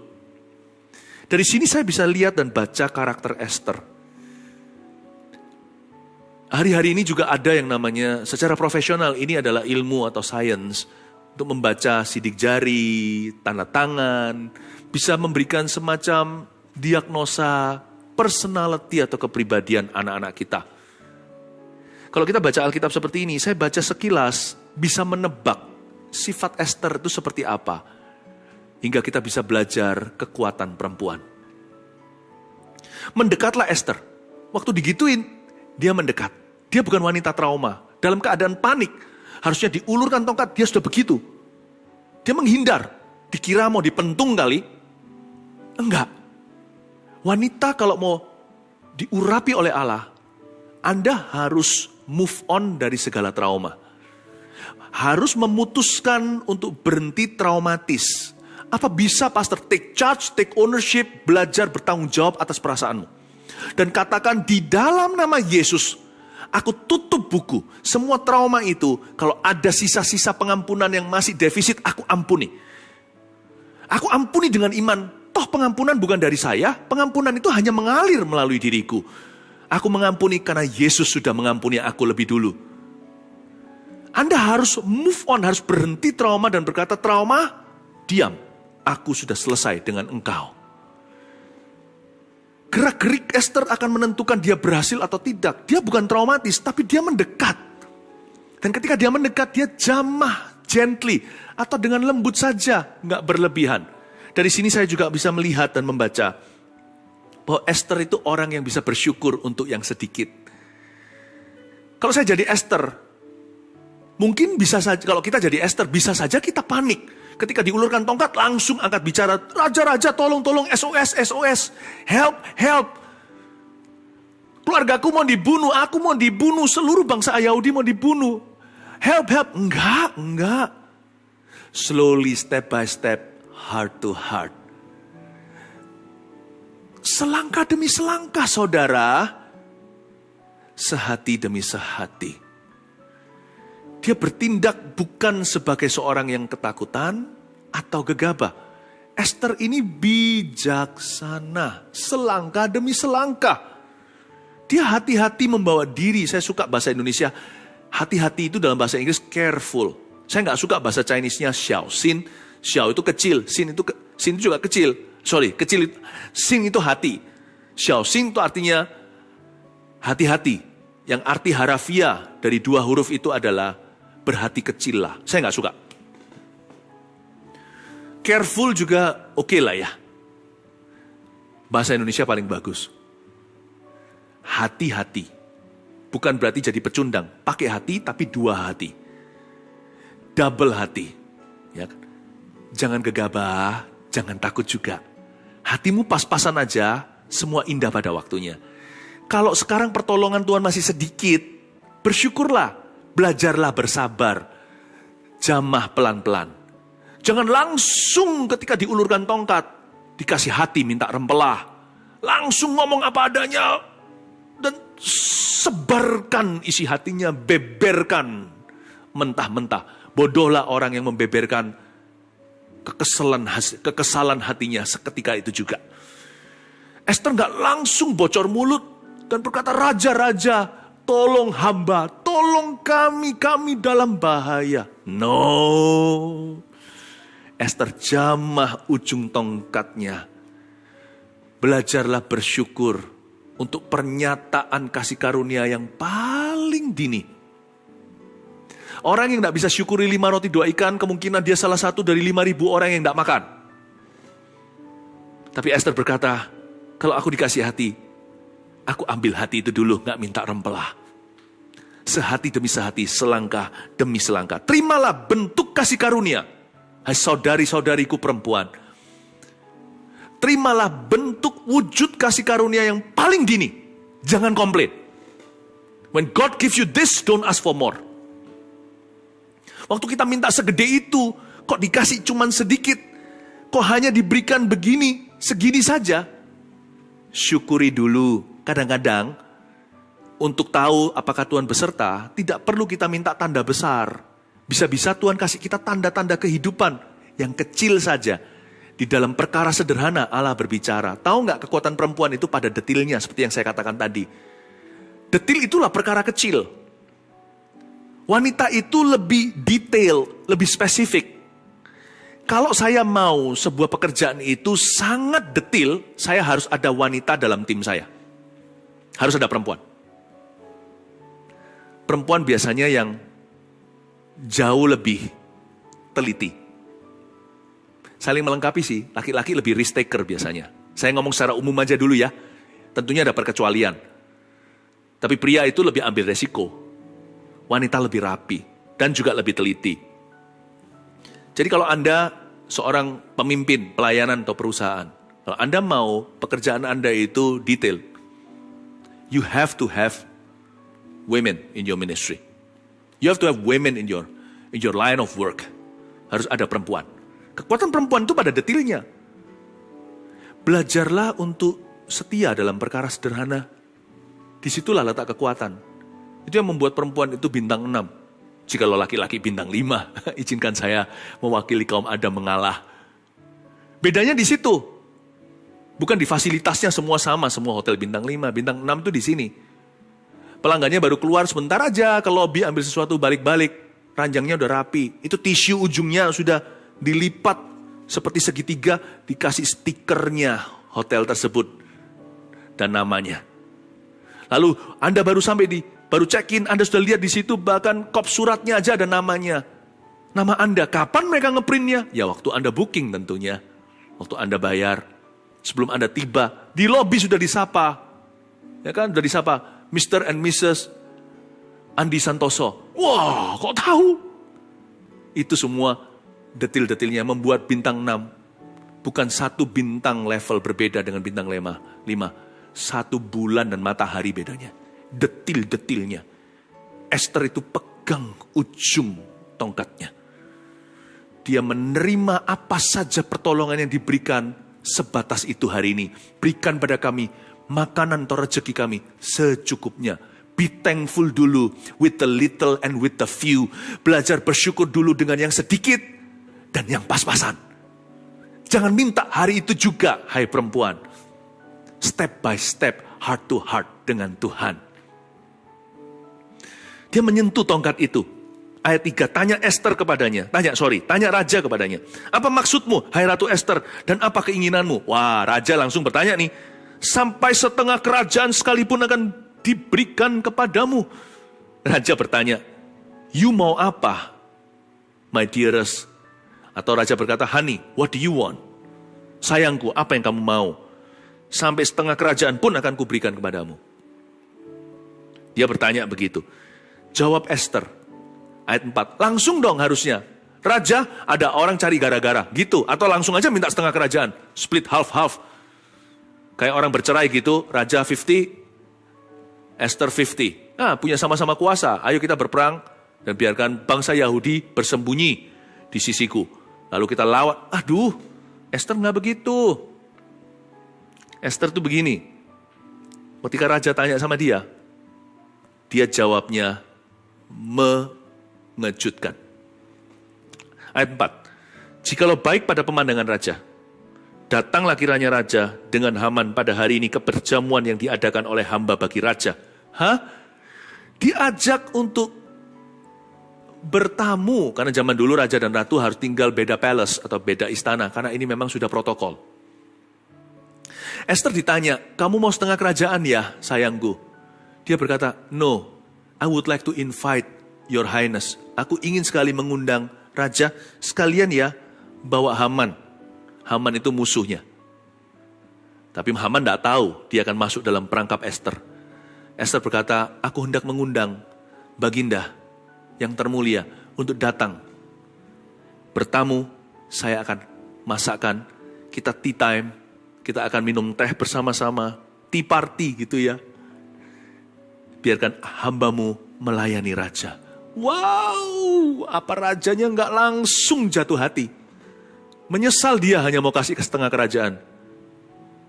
Dari sini saya bisa lihat dan baca karakter Esther. Hari-hari ini juga ada yang namanya secara profesional ini adalah ilmu atau sains untuk membaca sidik jari, tanda tangan, bisa memberikan semacam diagnosa personality atau kepribadian anak-anak kita. Kalau kita baca Alkitab seperti ini, saya baca sekilas bisa menebak sifat Esther itu seperti apa. Hingga kita bisa belajar kekuatan perempuan. Mendekatlah Esther. Waktu digituin, dia mendekat. Dia bukan wanita trauma. Dalam keadaan panik, harusnya diulurkan tongkat, dia sudah begitu. Dia menghindar. Dikira mau dipentung kali. Enggak. Wanita kalau mau diurapi oleh Allah, Anda harus move on dari segala trauma. Harus memutuskan untuk berhenti traumatis. Apa bisa pastor take charge, take ownership, belajar bertanggung jawab atas perasaanmu. Dan katakan di dalam nama Yesus, aku tutup buku. Semua trauma itu, kalau ada sisa-sisa pengampunan yang masih defisit, aku ampuni. Aku ampuni dengan iman. Toh pengampunan bukan dari saya, pengampunan itu hanya mengalir melalui diriku. Aku mengampuni karena Yesus sudah mengampuni aku lebih dulu. Anda harus move on, harus berhenti trauma dan berkata, trauma, diam. Aku sudah selesai dengan engkau. Gerak-gerik Esther akan menentukan dia berhasil atau tidak. Dia bukan traumatis, tapi dia mendekat. Dan ketika dia mendekat, dia jamah, gently, atau dengan lembut saja, nggak berlebihan. Dari sini saya juga bisa melihat dan membaca bahwa Esther itu orang yang bisa bersyukur untuk yang sedikit. Kalau saya jadi Esther, mungkin bisa saja, kalau kita jadi Esther, bisa saja kita panik. Ketika diulurkan tongkat, langsung angkat bicara, Raja-raja tolong, tolong, SOS, SOS, help, help. Keluargaku mau dibunuh, aku mau dibunuh, seluruh bangsa Yahudi mau dibunuh. Help, help. Enggak, enggak. Slowly, step by step, heart to heart Selangkah demi selangkah saudara, sehati demi sehati. Dia bertindak bukan sebagai seorang yang ketakutan atau gegabah. Esther ini bijaksana, selangkah demi selangkah. Dia hati-hati membawa diri, saya suka bahasa Indonesia, hati-hati itu dalam bahasa Inggris careful. Saya nggak suka bahasa Chinese-nya xiao, sin, xiao itu kecil, sin itu, ke, sin itu juga kecil sorry, kecil itu, sing itu hati. Xiao sing itu artinya hati-hati. Yang arti harafiah dari dua huruf itu adalah berhati kecil lah. Saya nggak suka. Careful juga oke okay lah ya. Bahasa Indonesia paling bagus. Hati-hati. Bukan berarti jadi pecundang. Pakai hati tapi dua hati. Double hati. Ya kan? Jangan gegabah, jangan takut juga hatimu pas-pasan aja, semua indah pada waktunya. Kalau sekarang pertolongan Tuhan masih sedikit, bersyukurlah, belajarlah bersabar, jamah pelan-pelan. Jangan langsung ketika diulurkan tongkat, dikasih hati minta rempelah. Langsung ngomong apa adanya, dan sebarkan isi hatinya, beberkan mentah-mentah. Bodohlah orang yang membeberkan kekesalan, kekesalan hatinya seketika itu juga. Esther nggak langsung bocor mulut dan berkata, Raja-raja, tolong hamba, tolong kami, kami dalam bahaya. No. Esther jamah ujung tongkatnya. Belajarlah bersyukur untuk pernyataan kasih karunia yang paling dini Orang yang tidak bisa syukuri lima roti dua ikan, kemungkinan dia salah satu dari lima ribu orang yang tidak makan. Tapi Esther berkata, kalau aku dikasih hati, aku ambil hati itu dulu, nggak minta rempelah. Sehati demi sehati, selangkah demi selangkah. Terimalah bentuk kasih karunia. Hai saudari-saudariku perempuan. Terimalah bentuk wujud kasih karunia yang paling dini. Jangan komplain. When God gives you this, don't ask for more. Waktu kita minta segede itu, kok dikasih cuman sedikit? Kok hanya diberikan begini, segini saja? Syukuri dulu. Kadang-kadang, untuk tahu apakah Tuhan beserta, tidak perlu kita minta tanda besar. Bisa-bisa Tuhan kasih kita tanda-tanda kehidupan yang kecil saja. Di dalam perkara sederhana Allah berbicara. Tahu nggak kekuatan perempuan itu pada detilnya seperti yang saya katakan tadi. Detil itulah perkara kecil. Wanita itu lebih detail, lebih spesifik. Kalau saya mau sebuah pekerjaan itu sangat detil, saya harus ada wanita dalam tim saya. Harus ada perempuan. Perempuan biasanya yang jauh lebih teliti. Saling melengkapi sih, laki-laki lebih risk taker biasanya. Saya ngomong secara umum aja dulu ya. Tentunya ada perkecualian. Tapi pria itu lebih ambil resiko wanita lebih rapi dan juga lebih teliti. Jadi kalau Anda seorang pemimpin pelayanan atau perusahaan, kalau Anda mau pekerjaan Anda itu detail, you have to have women in your ministry. You have to have women in your in your line of work. Harus ada perempuan. Kekuatan perempuan itu pada detilnya. Belajarlah untuk setia dalam perkara sederhana. Di situlah letak kekuatan. Itu yang membuat perempuan itu bintang enam. Jika lo laki-laki bintang lima, izinkan saya mewakili kaum Adam mengalah. Bedanya di situ. Bukan di fasilitasnya semua sama, semua hotel bintang 5, bintang 6 itu di sini. Pelanggannya baru keluar sebentar aja ke lobby ambil sesuatu balik-balik. Ranjangnya udah rapi. Itu tisu ujungnya sudah dilipat seperti segitiga dikasih stikernya hotel tersebut dan namanya. Lalu Anda baru sampai di baru check-in, Anda sudah lihat di situ bahkan kop suratnya aja ada namanya. Nama Anda, kapan mereka ngeprintnya? Ya waktu Anda booking tentunya. Waktu Anda bayar sebelum Anda tiba, di lobi sudah disapa. Ya kan, sudah disapa Mr. and Mrs. Andi Santoso. Wah, kok tahu? Itu semua detil-detilnya membuat bintang 6 bukan satu bintang level berbeda dengan bintang 5. 5. Satu bulan dan matahari bedanya. Detil-detilnya. Esther itu pegang ujung tongkatnya. Dia menerima apa saja pertolongan yang diberikan sebatas itu hari ini. Berikan pada kami makanan atau rezeki kami secukupnya. Be thankful dulu with the little and with the few. Belajar bersyukur dulu dengan yang sedikit dan yang pas-pasan. Jangan minta hari itu juga, hai perempuan. Step by step, heart to heart dengan Tuhan. Dia menyentuh tongkat itu ayat 3, tanya Esther kepadanya. Tanya, sorry, tanya raja kepadanya. Apa maksudmu, hai Ratu Esther, dan apa keinginanmu? Wah, raja langsung bertanya nih. Sampai setengah kerajaan sekalipun akan diberikan kepadamu. Raja bertanya, you mau apa, my dearest? Atau raja berkata, honey, what do you want? Sayangku, apa yang kamu mau? Sampai setengah kerajaan pun akan kuberikan kepadamu. Dia bertanya begitu. Jawab Esther, ayat 4. Langsung dong harusnya. Raja ada orang cari gara-gara gitu. Atau langsung aja minta setengah kerajaan. Split half-half. Kayak orang bercerai gitu. Raja 50, Esther 50. Nah punya sama-sama kuasa. Ayo kita berperang. Dan biarkan bangsa Yahudi bersembunyi di sisiku. Lalu kita lawan. Aduh Esther nggak begitu. Esther tuh begini. Ketika raja tanya sama dia, dia jawabnya me mengejutkan. Ayat 4. Jikalau baik pada pemandangan raja, datanglah kiranya raja dengan Haman pada hari ini ke perjamuan yang diadakan oleh hamba bagi raja. Hah? Diajak untuk bertamu, karena zaman dulu raja dan ratu harus tinggal beda palace atau beda istana, karena ini memang sudah protokol. Esther ditanya, kamu mau setengah kerajaan ya sayangku? Dia berkata, no, I would like to invite your highness aku ingin sekali mengundang raja sekalian ya bawa Haman. Haman itu musuhnya. Tapi Haman tidak tahu dia akan masuk dalam perangkap Esther. Esther berkata, aku hendak mengundang Baginda yang termulia untuk datang. Bertamu, saya akan masakkan, kita tea time, kita akan minum teh bersama-sama, tea party gitu ya. Biarkan hambamu melayani raja. Wow, apa rajanya nggak langsung jatuh hati. Menyesal dia hanya mau kasih ke setengah kerajaan.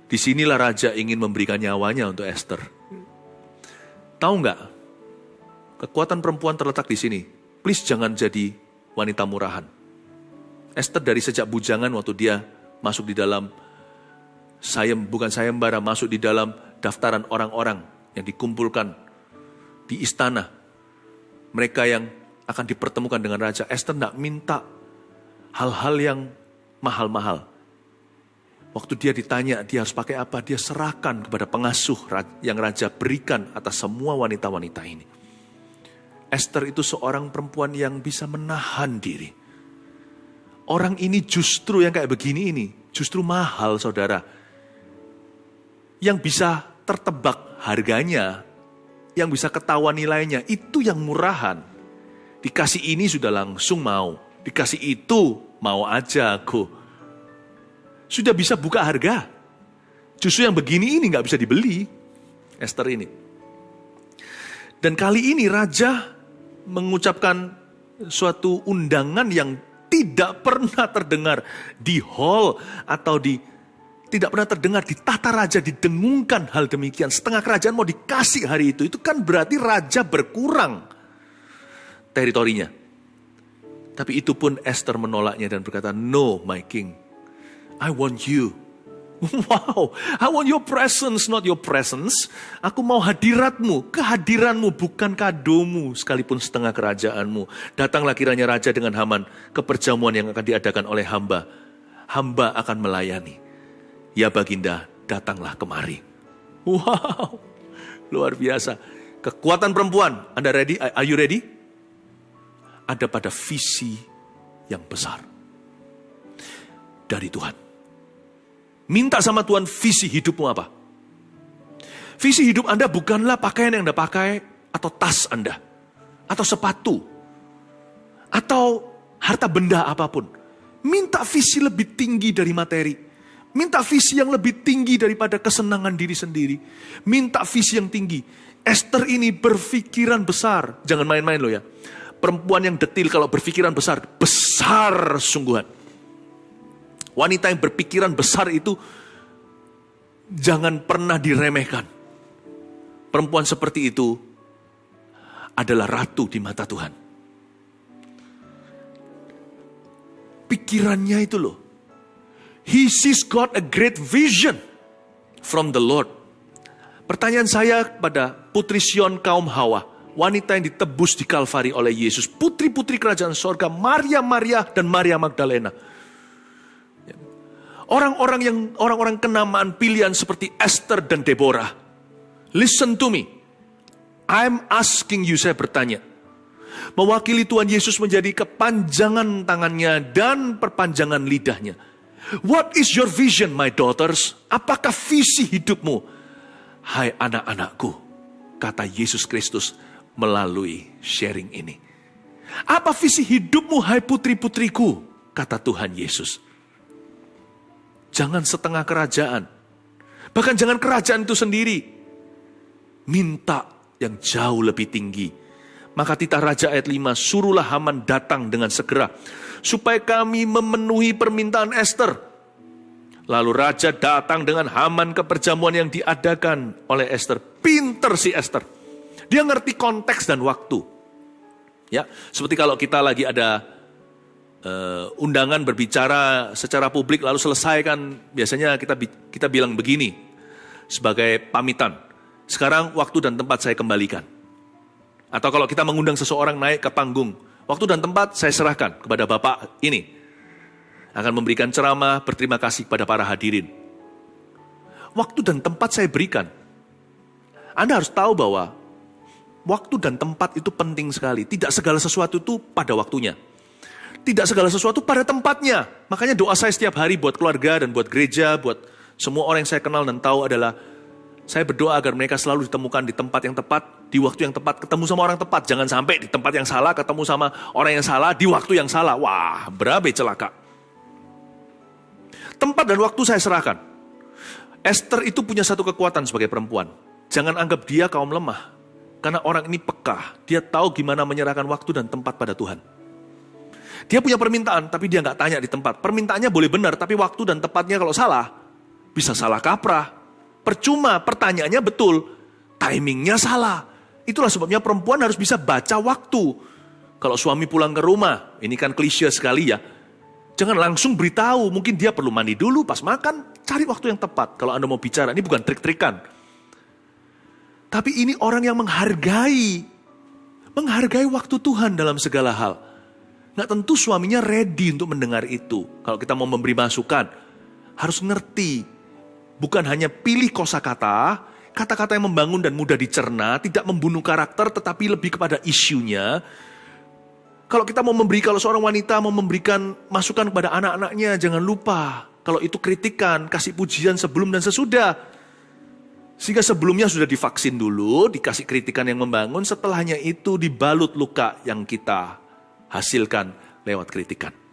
Di sinilah raja ingin memberikan nyawanya untuk Esther. Tahu nggak? Kekuatan perempuan terletak di sini. Please jangan jadi wanita murahan. Esther dari sejak bujangan waktu dia masuk di dalam sayem bukan sayembara masuk di dalam daftaran orang-orang yang dikumpulkan di istana mereka yang akan dipertemukan dengan Raja Esther tidak minta hal-hal yang mahal-mahal. Waktu dia ditanya dia harus pakai apa, dia serahkan kepada pengasuh yang Raja berikan atas semua wanita-wanita ini. Esther itu seorang perempuan yang bisa menahan diri. Orang ini justru yang kayak begini ini, justru mahal saudara. Yang bisa tertebak harganya yang bisa ketahuan nilainya, itu yang murahan. Dikasih ini sudah langsung mau, dikasih itu mau aja aku. Sudah bisa buka harga. Justru yang begini ini nggak bisa dibeli. Esther ini. Dan kali ini raja mengucapkan suatu undangan yang tidak pernah terdengar di hall atau di tidak pernah terdengar di tata raja didengungkan hal demikian. Setengah kerajaan mau dikasih hari itu. Itu kan berarti raja berkurang teritorinya. Tapi itu pun Esther menolaknya dan berkata, No my king, I want you. Wow, I want your presence, not your presence. Aku mau hadiratmu, kehadiranmu bukan kadomu, sekalipun setengah kerajaanmu. Datanglah kiranya raja dengan Haman ke perjamuan yang akan diadakan oleh hamba. Hamba akan melayani. Ya baginda, datanglah kemari. Wow, luar biasa. Kekuatan perempuan, Anda ready? Are you ready? Ada pada visi yang besar. Dari Tuhan. Minta sama Tuhan visi hidupmu apa? Visi hidup Anda bukanlah pakaian yang Anda pakai atau tas Anda. Atau sepatu. Atau harta benda apa pun. Minta visi lebih tinggi dari materi. Minta visi yang lebih tinggi daripada kesenangan diri sendiri. Minta visi yang tinggi. Esther ini berpikiran besar. Jangan main-main loh ya. Perempuan yang detil kalau berpikiran besar. Besar sungguhan. Wanita yang berpikiran besar itu jangan pernah diremehkan. Perempuan seperti itu adalah ratu di mata Tuhan. Pikirannya itu loh. He sees God a great vision from the Lord. Pertanyaan saya pada putri Sion kaum Hawa, wanita yang ditebus di Kalvari oleh Yesus, putri-putri kerajaan sorga, Maria, Maria, dan Maria Magdalena Orang-orang yang orang-orang kenamaan pilihan seperti Esther dan Deborah. Listen to me. I'm asking you, saya bertanya. Mewakili Tuhan Yesus menjadi kepanjangan tangannya dan perpanjangan lidahnya. What is your vision, my daughters? Apakah visi hidupmu? Hai anak-anakku, kata Yesus Kristus melalui sharing ini. Apa visi hidupmu, hai putri-putriku? Kata Tuhan Yesus. Jangan setengah kerajaan. Bahkan jangan kerajaan itu sendiri. Minta yang jauh lebih tinggi. Maka titah Raja ayat 5, suruhlah Haman datang dengan segera. Supaya kami memenuhi permintaan Esther. Lalu Raja datang dengan Haman ke perjamuan yang diadakan oleh Esther. Pinter si Esther. Dia ngerti konteks dan waktu. Ya, seperti kalau kita lagi ada uh, undangan berbicara secara publik lalu selesai kan biasanya kita kita bilang begini sebagai pamitan. Sekarang waktu dan tempat saya kembalikan. Atau kalau kita mengundang seseorang naik ke panggung, waktu dan tempat saya serahkan kepada Bapak ini. Akan memberikan ceramah, berterima kasih kepada para hadirin. Waktu dan tempat saya berikan. Anda harus tahu bahwa waktu dan tempat itu penting sekali. Tidak segala sesuatu itu pada waktunya. Tidak segala sesuatu pada tempatnya. Makanya doa saya setiap hari buat keluarga dan buat gereja, buat semua orang yang saya kenal dan tahu adalah saya berdoa agar mereka selalu ditemukan di tempat yang tepat, di waktu yang tepat, ketemu sama orang tepat. Jangan sampai di tempat yang salah, ketemu sama orang yang salah, di waktu yang salah. Wah, berabe celaka. Tempat dan waktu saya serahkan. Esther itu punya satu kekuatan sebagai perempuan. Jangan anggap dia kaum lemah. Karena orang ini peka. Dia tahu gimana menyerahkan waktu dan tempat pada Tuhan. Dia punya permintaan, tapi dia nggak tanya di tempat. Permintaannya boleh benar, tapi waktu dan tepatnya kalau salah, bisa salah kaprah. Percuma, pertanyaannya betul, timingnya salah. Itulah sebabnya perempuan harus bisa baca waktu. Kalau suami pulang ke rumah, ini kan klise sekali ya. Jangan langsung beritahu, mungkin dia perlu mandi dulu pas makan, cari waktu yang tepat. Kalau Anda mau bicara, ini bukan trik-trikan. Tapi ini orang yang menghargai, menghargai waktu Tuhan dalam segala hal. Nggak tentu suaminya ready untuk mendengar itu. Kalau kita mau memberi masukan, harus ngerti. Bukan hanya pilih kosakata, kata-kata yang membangun dan mudah dicerna, tidak membunuh karakter, tetapi lebih kepada isunya. Kalau kita mau memberi, kalau seorang wanita mau memberikan masukan kepada anak-anaknya, jangan lupa. Kalau itu kritikan, kasih pujian sebelum dan sesudah. Sehingga sebelumnya sudah divaksin dulu, dikasih kritikan yang membangun, setelahnya itu dibalut luka yang kita hasilkan lewat kritikan.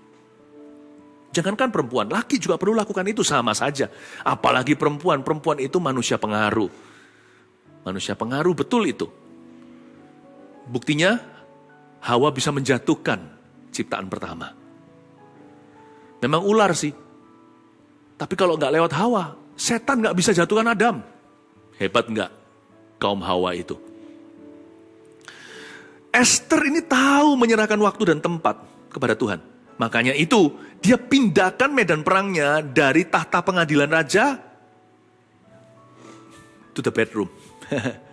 Jangankan perempuan, laki juga perlu lakukan itu sama saja. Apalagi perempuan, perempuan itu manusia pengaruh. Manusia pengaruh betul itu. Buktinya, Hawa bisa menjatuhkan ciptaan pertama. Memang ular sih. Tapi kalau nggak lewat Hawa, setan nggak bisa jatuhkan Adam. Hebat nggak kaum Hawa itu? Esther ini tahu menyerahkan waktu dan tempat kepada Tuhan. Makanya itu, dia pindahkan medan perangnya dari tahta pengadilan raja to the bedroom.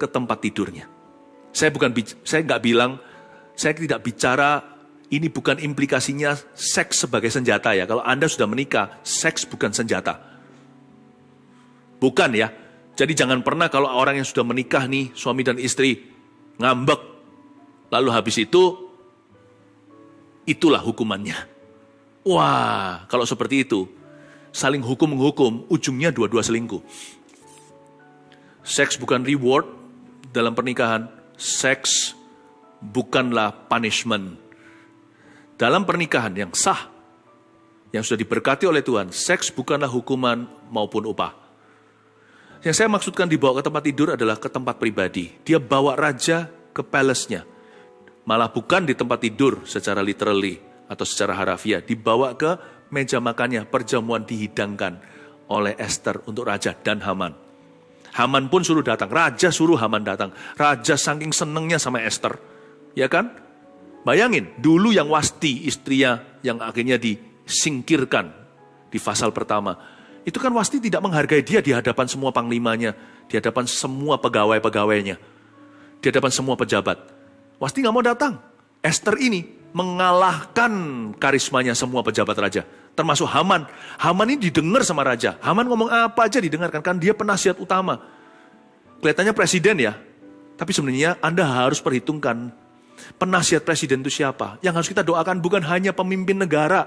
ke tempat tidurnya. Saya bukan saya nggak bilang saya tidak bicara ini bukan implikasinya seks sebagai senjata ya. Kalau Anda sudah menikah, seks bukan senjata. Bukan ya. Jadi jangan pernah kalau orang yang sudah menikah nih, suami dan istri, ngambek. Lalu habis itu, itulah hukumannya. Wah, kalau seperti itu, saling hukum-menghukum, ujungnya dua-dua selingkuh. Seks bukan reward dalam pernikahan, seks bukanlah punishment. Dalam pernikahan yang sah, yang sudah diberkati oleh Tuhan, seks bukanlah hukuman maupun upah. Yang saya maksudkan dibawa ke tempat tidur adalah ke tempat pribadi. Dia bawa raja ke palace-nya. Malah bukan di tempat tidur secara literally atau secara harafiah. Dibawa ke meja makannya, perjamuan dihidangkan oleh Esther untuk raja dan Haman. Haman pun suruh datang, raja suruh Haman datang. Raja saking senengnya sama Esther. Ya kan? Bayangin, dulu yang Wasti istrinya yang akhirnya disingkirkan di pasal pertama itu kan Wasti tidak menghargai dia di hadapan semua panglimanya, di hadapan semua pegawai-pegawainya, di hadapan semua pejabat. Wasti nggak mau datang. Esther ini mengalahkan karismanya semua pejabat raja, termasuk Haman. Haman ini didengar sama raja. Haman ngomong apa aja didengarkan, kan dia penasihat utama. Kelihatannya presiden ya, tapi sebenarnya Anda harus perhitungkan penasihat presiden itu siapa. Yang harus kita doakan bukan hanya pemimpin negara,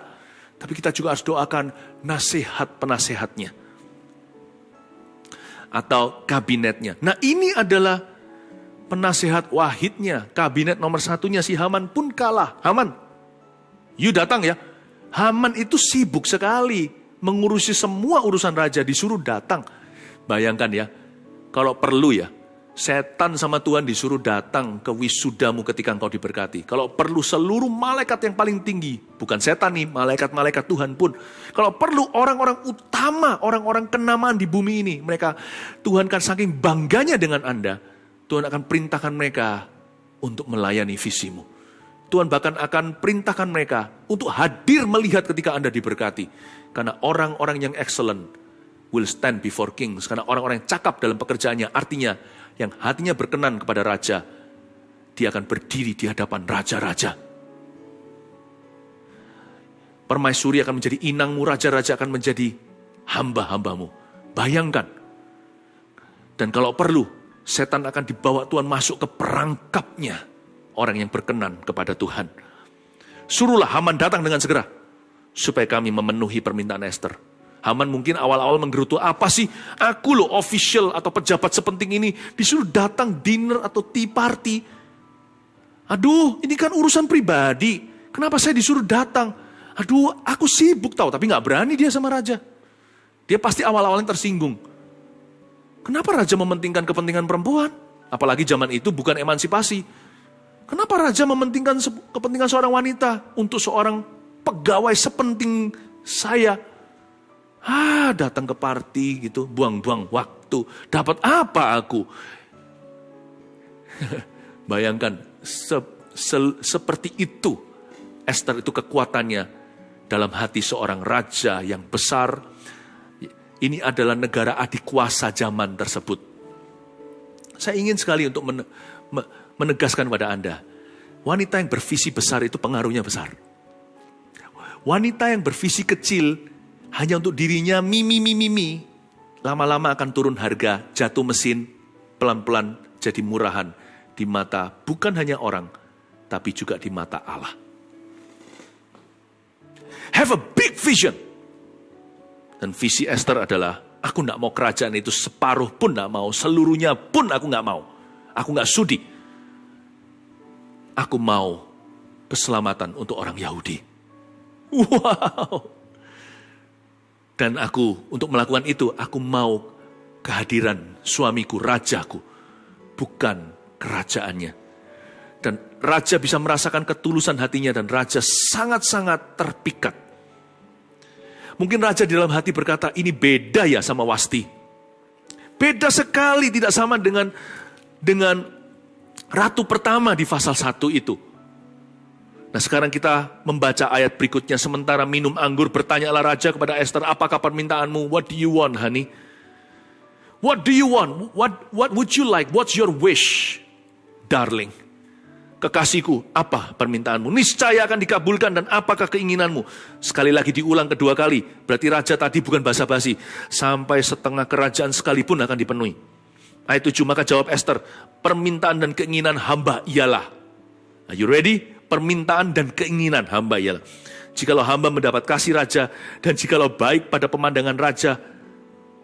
tapi kita juga harus doakan nasihat penasehatnya. Atau kabinetnya. Nah ini adalah penasehat wahidnya. Kabinet nomor satunya si Haman pun kalah. Haman, you datang ya. Haman itu sibuk sekali mengurusi semua urusan raja disuruh datang. Bayangkan ya, kalau perlu ya, Setan sama Tuhan disuruh datang ke wisudamu ketika engkau diberkati. Kalau perlu seluruh malaikat yang paling tinggi, bukan setan nih, malaikat-malaikat Tuhan pun. Kalau perlu orang-orang utama, orang-orang kenamaan di bumi ini, mereka Tuhan kan saking bangganya dengan Anda, Tuhan akan perintahkan mereka untuk melayani visimu. Tuhan bahkan akan perintahkan mereka untuk hadir melihat ketika Anda diberkati. Karena orang-orang yang excellent will stand before kings. Karena orang-orang yang cakap dalam pekerjaannya, artinya yang hatinya berkenan kepada raja, dia akan berdiri di hadapan raja-raja. Permaisuri akan menjadi inangmu, raja-raja akan menjadi hamba-hambamu. Bayangkan. Dan kalau perlu, setan akan dibawa Tuhan masuk ke perangkapnya. Orang yang berkenan kepada Tuhan. Suruhlah Haman datang dengan segera. Supaya kami memenuhi permintaan Esther Haman mungkin awal-awal menggerutu, apa sih aku loh official atau pejabat sepenting ini disuruh datang dinner atau tea party. Aduh, ini kan urusan pribadi. Kenapa saya disuruh datang? Aduh, aku sibuk tahu, tapi nggak berani dia sama raja. Dia pasti awal-awalnya tersinggung. Kenapa raja mementingkan kepentingan perempuan? Apalagi zaman itu bukan emansipasi. Kenapa raja mementingkan kepentingan seorang wanita untuk seorang pegawai sepenting saya? Ah, datang ke party gitu, buang-buang waktu. Dapat apa aku? Bayangkan, se, se, seperti itu Esther itu kekuatannya dalam hati seorang raja yang besar. Ini adalah negara adik kuasa zaman tersebut. Saya ingin sekali untuk menegaskan pada Anda, wanita yang bervisi besar itu pengaruhnya besar. Wanita yang bervisi kecil hanya untuk dirinya mimi mimi mimi, lama-lama akan turun harga, jatuh mesin, pelan-pelan jadi murahan di mata bukan hanya orang, tapi juga di mata Allah. Have a big vision. Dan visi Esther adalah, aku tidak mau kerajaan itu separuh pun tidak mau, seluruhnya pun aku nggak mau. Aku nggak sudi. Aku mau keselamatan untuk orang Yahudi. Wow. Dan aku untuk melakukan itu, aku mau kehadiran suamiku, rajaku. Bukan kerajaannya. Dan raja bisa merasakan ketulusan hatinya dan raja sangat-sangat terpikat. Mungkin raja di dalam hati berkata, ini beda ya sama Wasti. Beda sekali, tidak sama dengan dengan ratu pertama di pasal 1 itu. Nah sekarang kita membaca ayat berikutnya. Sementara minum anggur bertanyalah raja kepada Esther, apakah permintaanmu? What do you want honey? What do you want? What, what would you like? What's your wish? Darling kekasihku, apa permintaanmu? Niscaya akan dikabulkan dan apakah keinginanmu? Sekali lagi diulang kedua kali, berarti raja tadi bukan basa-basi. Sampai setengah kerajaan sekalipun akan dipenuhi. Ayat 7, maka jawab Esther, permintaan dan keinginan hamba ialah. Are you ready? Permintaan dan keinginan hamba ialah. Jikalau hamba mendapat kasih raja, dan jikalau baik pada pemandangan raja,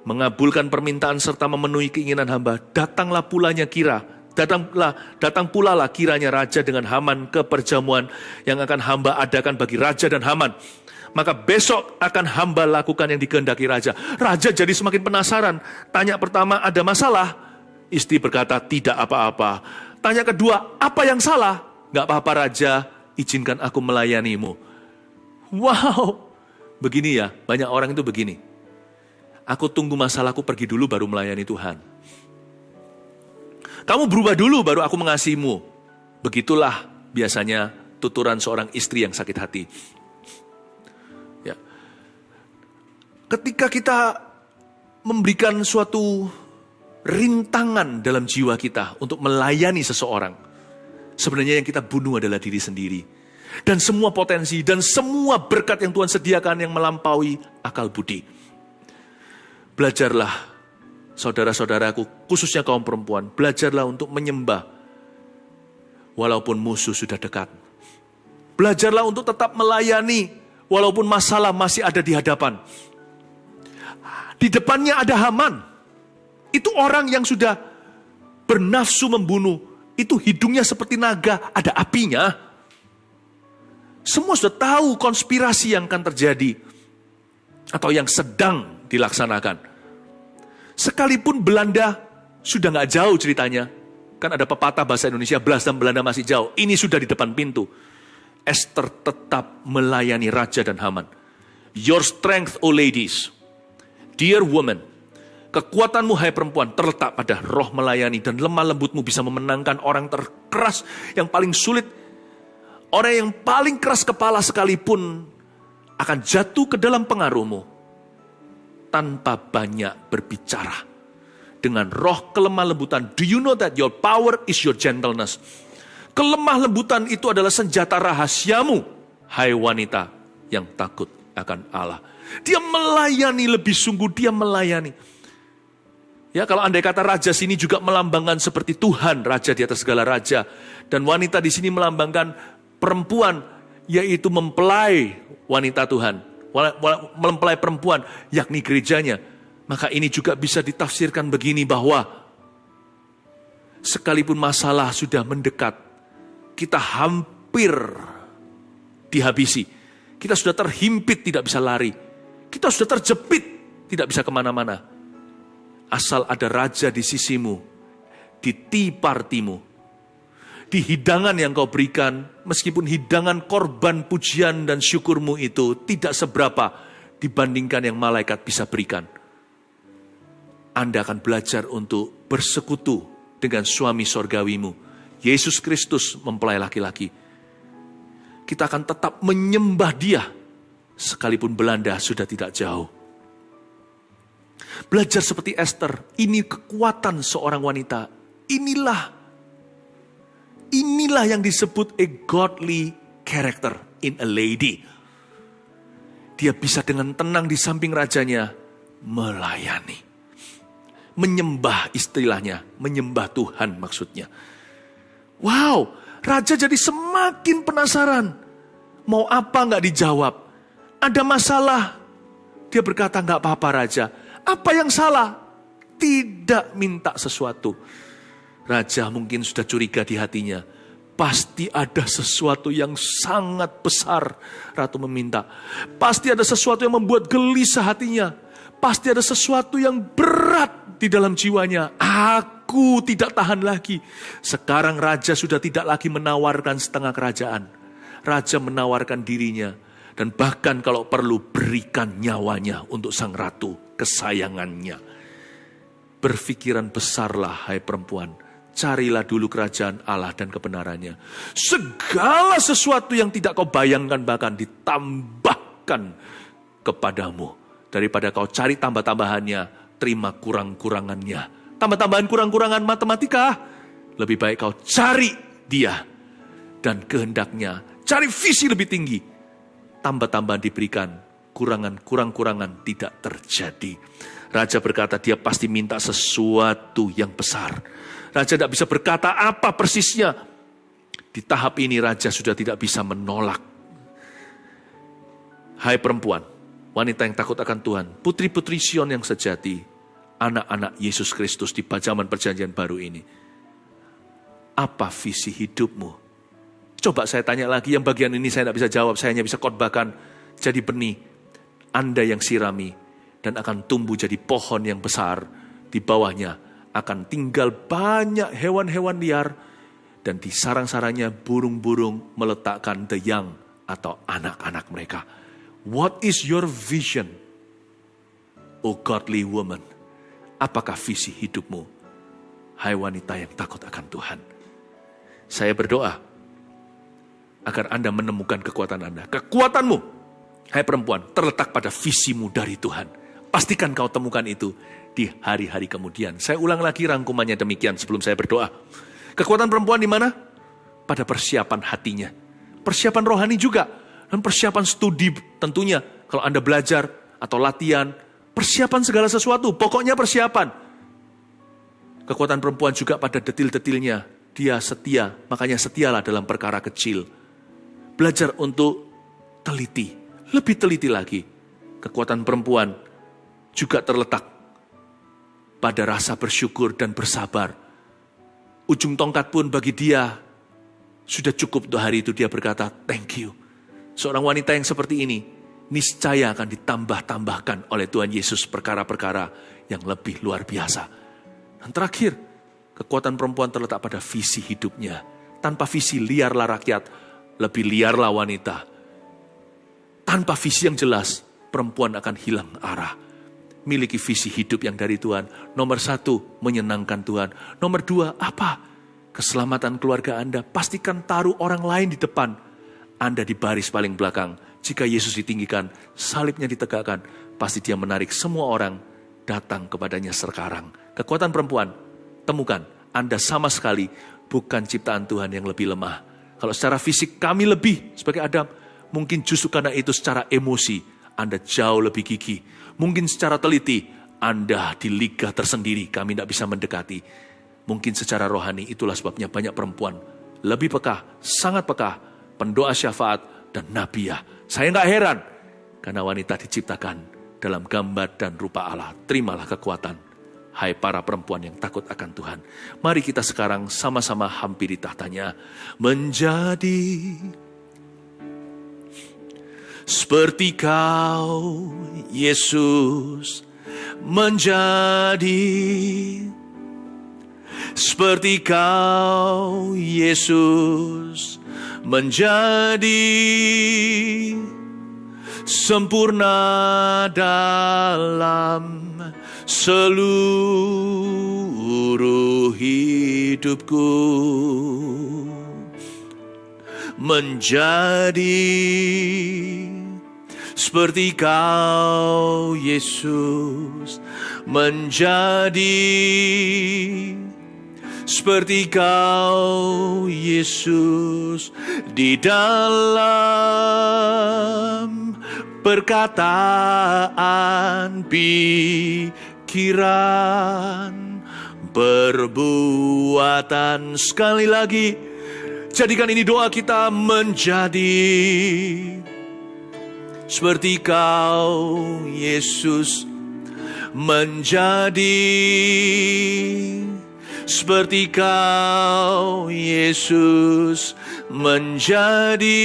mengabulkan permintaan serta memenuhi keinginan hamba, datanglah pulanya kira Datanglah, datang pula lah kiranya raja dengan Haman ke perjamuan yang akan hamba adakan bagi raja dan Haman. Maka besok akan hamba lakukan yang dikehendaki raja. Raja jadi semakin penasaran. Tanya pertama, ada masalah? Istri berkata, tidak apa-apa. Tanya kedua, apa yang salah? Gak apa-apa raja, izinkan aku melayanimu. Wow, begini ya, banyak orang itu begini. Aku tunggu masalahku pergi dulu baru melayani Tuhan. Kamu berubah dulu baru aku mengasihimu. Begitulah biasanya tuturan seorang istri yang sakit hati. Ya. Ketika kita memberikan suatu rintangan dalam jiwa kita untuk melayani seseorang, sebenarnya yang kita bunuh adalah diri sendiri. Dan semua potensi dan semua berkat yang Tuhan sediakan yang melampaui akal budi. Belajarlah saudara-saudaraku, khususnya kaum perempuan, belajarlah untuk menyembah walaupun musuh sudah dekat. Belajarlah untuk tetap melayani walaupun masalah masih ada di hadapan. Di depannya ada Haman. Itu orang yang sudah bernafsu membunuh. Itu hidungnya seperti naga, ada apinya. Semua sudah tahu konspirasi yang akan terjadi atau yang sedang dilaksanakan. Sekalipun Belanda sudah nggak jauh ceritanya, kan ada pepatah bahasa Indonesia, belas dan Belanda masih jauh. Ini sudah di depan pintu. Esther tetap melayani raja dan Haman. Your strength, O ladies, dear woman, kekuatanmu hai perempuan terletak pada roh melayani dan lemah lembutmu bisa memenangkan orang terkeras yang paling sulit. Orang yang paling keras kepala sekalipun akan jatuh ke dalam pengaruhmu tanpa banyak berbicara. Dengan roh kelemah lembutan, do you know that your power is your gentleness? Kelemah lembutan itu adalah senjata rahasiamu, hai wanita yang takut akan Allah. Dia melayani lebih sungguh, dia melayani. Ya, kalau andai kata raja sini juga melambangkan seperti Tuhan, raja di atas segala raja. Dan wanita di sini melambangkan perempuan, yaitu mempelai wanita Tuhan mempelai perempuan, yakni gerejanya. Maka ini juga bisa ditafsirkan begini bahwa sekalipun masalah sudah mendekat, kita hampir dihabisi. Kita sudah terhimpit, tidak bisa lari. Kita sudah terjepit, tidak bisa ke mana-mana. Asal ada raja di sisimu, di tipartimu, di hidangan yang kau berikan, meskipun hidangan korban pujian dan syukurmu itu tidak seberapa dibandingkan yang malaikat bisa berikan. Anda akan belajar untuk bersekutu dengan suami sorgawimu. Yesus Kristus mempelai laki-laki. Kita akan tetap menyembah dia, sekalipun Belanda sudah tidak jauh. Belajar seperti Esther, ini kekuatan seorang wanita. Inilah Inilah yang disebut a godly character in a lady. Dia bisa dengan tenang di samping rajanya melayani. Menyembah istilahnya, menyembah Tuhan maksudnya. Wow, raja jadi semakin penasaran. Mau apa nggak dijawab? Ada masalah. Dia berkata nggak apa-apa raja. Apa yang salah? Tidak minta sesuatu Raja mungkin sudah curiga di hatinya. Pasti ada sesuatu yang sangat besar Ratu meminta. Pasti ada sesuatu yang membuat gelisah hatinya. pasti ada sesuatu yang berat di dalam jiwanya. Aku tidak tahan lagi. Sekarang raja sudah tidak lagi menawarkan setengah kerajaan. Raja menawarkan dirinya dan bahkan kalau perlu berikan nyawanya untuk sang ratu kesayangannya. Berpikiran besarlah hai perempuan, carilah dulu kerajaan Allah dan kebenarannya. Segala sesuatu yang tidak kau bayangkan bahkan ditambahkan kepadamu. Daripada kau cari tambah-tambahannya, terima kurang-kurangannya. Tambah-tambahan kurang-kurangan matematika, lebih baik kau cari dia dan kehendaknya. Cari visi lebih tinggi, tambah-tambahan diberikan, kurangan kurang-kurangan tidak terjadi. Raja berkata dia pasti minta sesuatu yang besar. Raja tidak bisa berkata apa persisnya. Di tahap ini raja sudah tidak bisa menolak. Hai perempuan, wanita yang takut akan Tuhan, putri-putri Sion yang sejati, anak-anak Yesus Kristus di pajaman perjanjian baru ini. Apa visi hidupmu? Coba saya tanya lagi, yang bagian ini saya tidak bisa jawab, saya hanya bisa khotbahkan jadi benih. Anda yang sirami dan akan tumbuh jadi pohon yang besar. Di bawahnya akan tinggal banyak hewan-hewan liar dan di sarang-sarangnya burung-burung meletakkan the young atau anak-anak mereka. What is your vision, O godly woman? Apakah visi hidupmu, hai wanita yang takut akan Tuhan? Saya berdoa, agar Anda menemukan kekuatan Anda. Kekuatanmu, hai perempuan, terletak pada visimu dari Tuhan. Pastikan kau temukan itu di hari-hari kemudian. Saya ulang lagi rangkumannya demikian sebelum saya berdoa. Kekuatan perempuan di mana? Pada persiapan hatinya. Persiapan rohani juga. Dan persiapan studi tentunya. Kalau Anda belajar atau latihan, persiapan segala sesuatu. Pokoknya persiapan. Kekuatan perempuan juga pada detil-detilnya. Dia setia, makanya setialah dalam perkara kecil belajar untuk teliti, lebih teliti lagi. Kekuatan perempuan juga terletak pada rasa bersyukur dan bersabar. Ujung tongkat pun bagi dia sudah cukup untuk hari itu dia berkata, thank you. Seorang wanita yang seperti ini, niscaya akan ditambah-tambahkan oleh Tuhan Yesus perkara-perkara yang lebih luar biasa. Dan terakhir, kekuatan perempuan terletak pada visi hidupnya. Tanpa visi liarlah rakyat, lebih liarlah wanita. Tanpa visi yang jelas, perempuan akan hilang arah. Miliki visi hidup yang dari Tuhan. Nomor satu, menyenangkan Tuhan. Nomor dua, apa? Keselamatan keluarga Anda. Pastikan taruh orang lain di depan. Anda di baris paling belakang. Jika Yesus ditinggikan, salibnya ditegakkan, pasti dia menarik semua orang datang kepadanya sekarang. Kekuatan perempuan, temukan, Anda sama sekali bukan ciptaan Tuhan yang lebih lemah. Kalau secara fisik kami lebih sebagai Adam, mungkin justru karena itu secara emosi Anda jauh lebih gigih. Mungkin secara teliti Anda di liga tersendiri kami tidak bisa mendekati. Mungkin secara rohani itulah sebabnya banyak perempuan lebih peka, sangat peka, pendoa syafaat dan nabiah. Saya nggak heran karena wanita diciptakan dalam gambar dan rupa Allah. Terimalah kekuatan Hai para perempuan yang takut akan Tuhan. Mari kita sekarang sama-sama hampiri tahtanya. Menjadi seperti kau, Yesus. Menjadi seperti kau, Yesus. Menjadi sempurna dalam seluruh hidupku menjadi seperti kau Yesus menjadi seperti kau Yesus di dalam perkataan pikiran, perbuatan. Sekali lagi, jadikan ini doa kita menjadi seperti kau, Yesus, menjadi seperti kau Yesus menjadi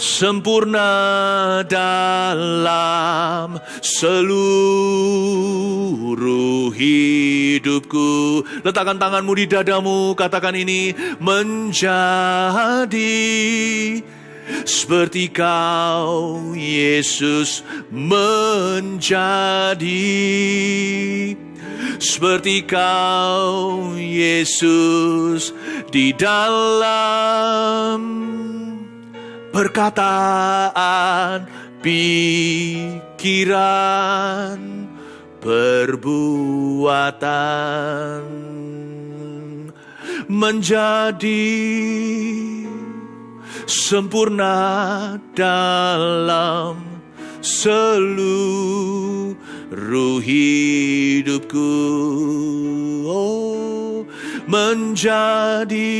sempurna dalam seluruh hidupku. Letakkan tanganmu di dadamu, katakan ini menjadi seperti kau Yesus menjadi. Seperti kau Yesus di dalam perkataan pikiran perbuatan. Menjadi sempurna dalam seluruh hidupku oh, menjadi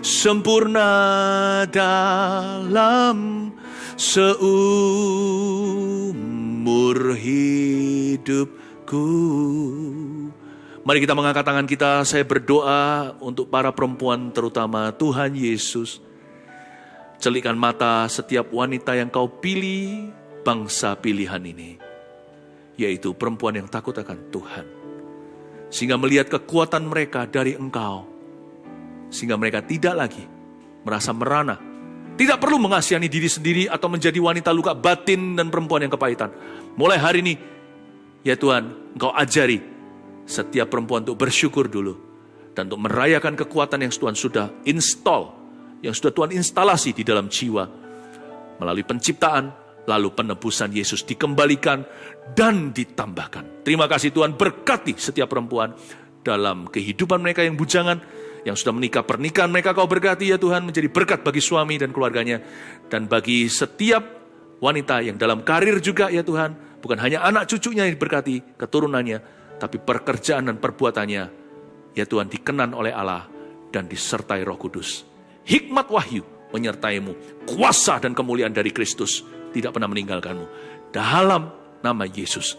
sempurna dalam seumur hidupku. Mari kita mengangkat tangan kita, saya berdoa untuk para perempuan terutama Tuhan Yesus. Celikan mata setiap wanita yang kau pilih bangsa pilihan ini. Yaitu perempuan yang takut akan Tuhan. Sehingga melihat kekuatan mereka dari engkau. Sehingga mereka tidak lagi merasa merana. Tidak perlu mengasihani diri sendiri atau menjadi wanita luka batin dan perempuan yang kepahitan. Mulai hari ini, ya Tuhan, engkau ajari setiap perempuan untuk bersyukur dulu. Dan untuk merayakan kekuatan yang Tuhan sudah install, yang sudah Tuhan instalasi di dalam jiwa. Melalui penciptaan, lalu penebusan Yesus dikembalikan dan ditambahkan. Terima kasih Tuhan berkati setiap perempuan dalam kehidupan mereka yang bujangan, yang sudah menikah, pernikahan mereka kau berkati ya Tuhan, menjadi berkat bagi suami dan keluarganya. Dan bagi setiap wanita yang dalam karir juga ya Tuhan, bukan hanya anak cucunya yang diberkati, keturunannya, tapi pekerjaan dan perbuatannya, ya Tuhan, dikenan oleh Allah dan disertai roh kudus. Hikmat wahyu menyertaimu, kuasa dan kemuliaan dari Kristus tidak pernah meninggalkanmu. Dalam nama Yesus,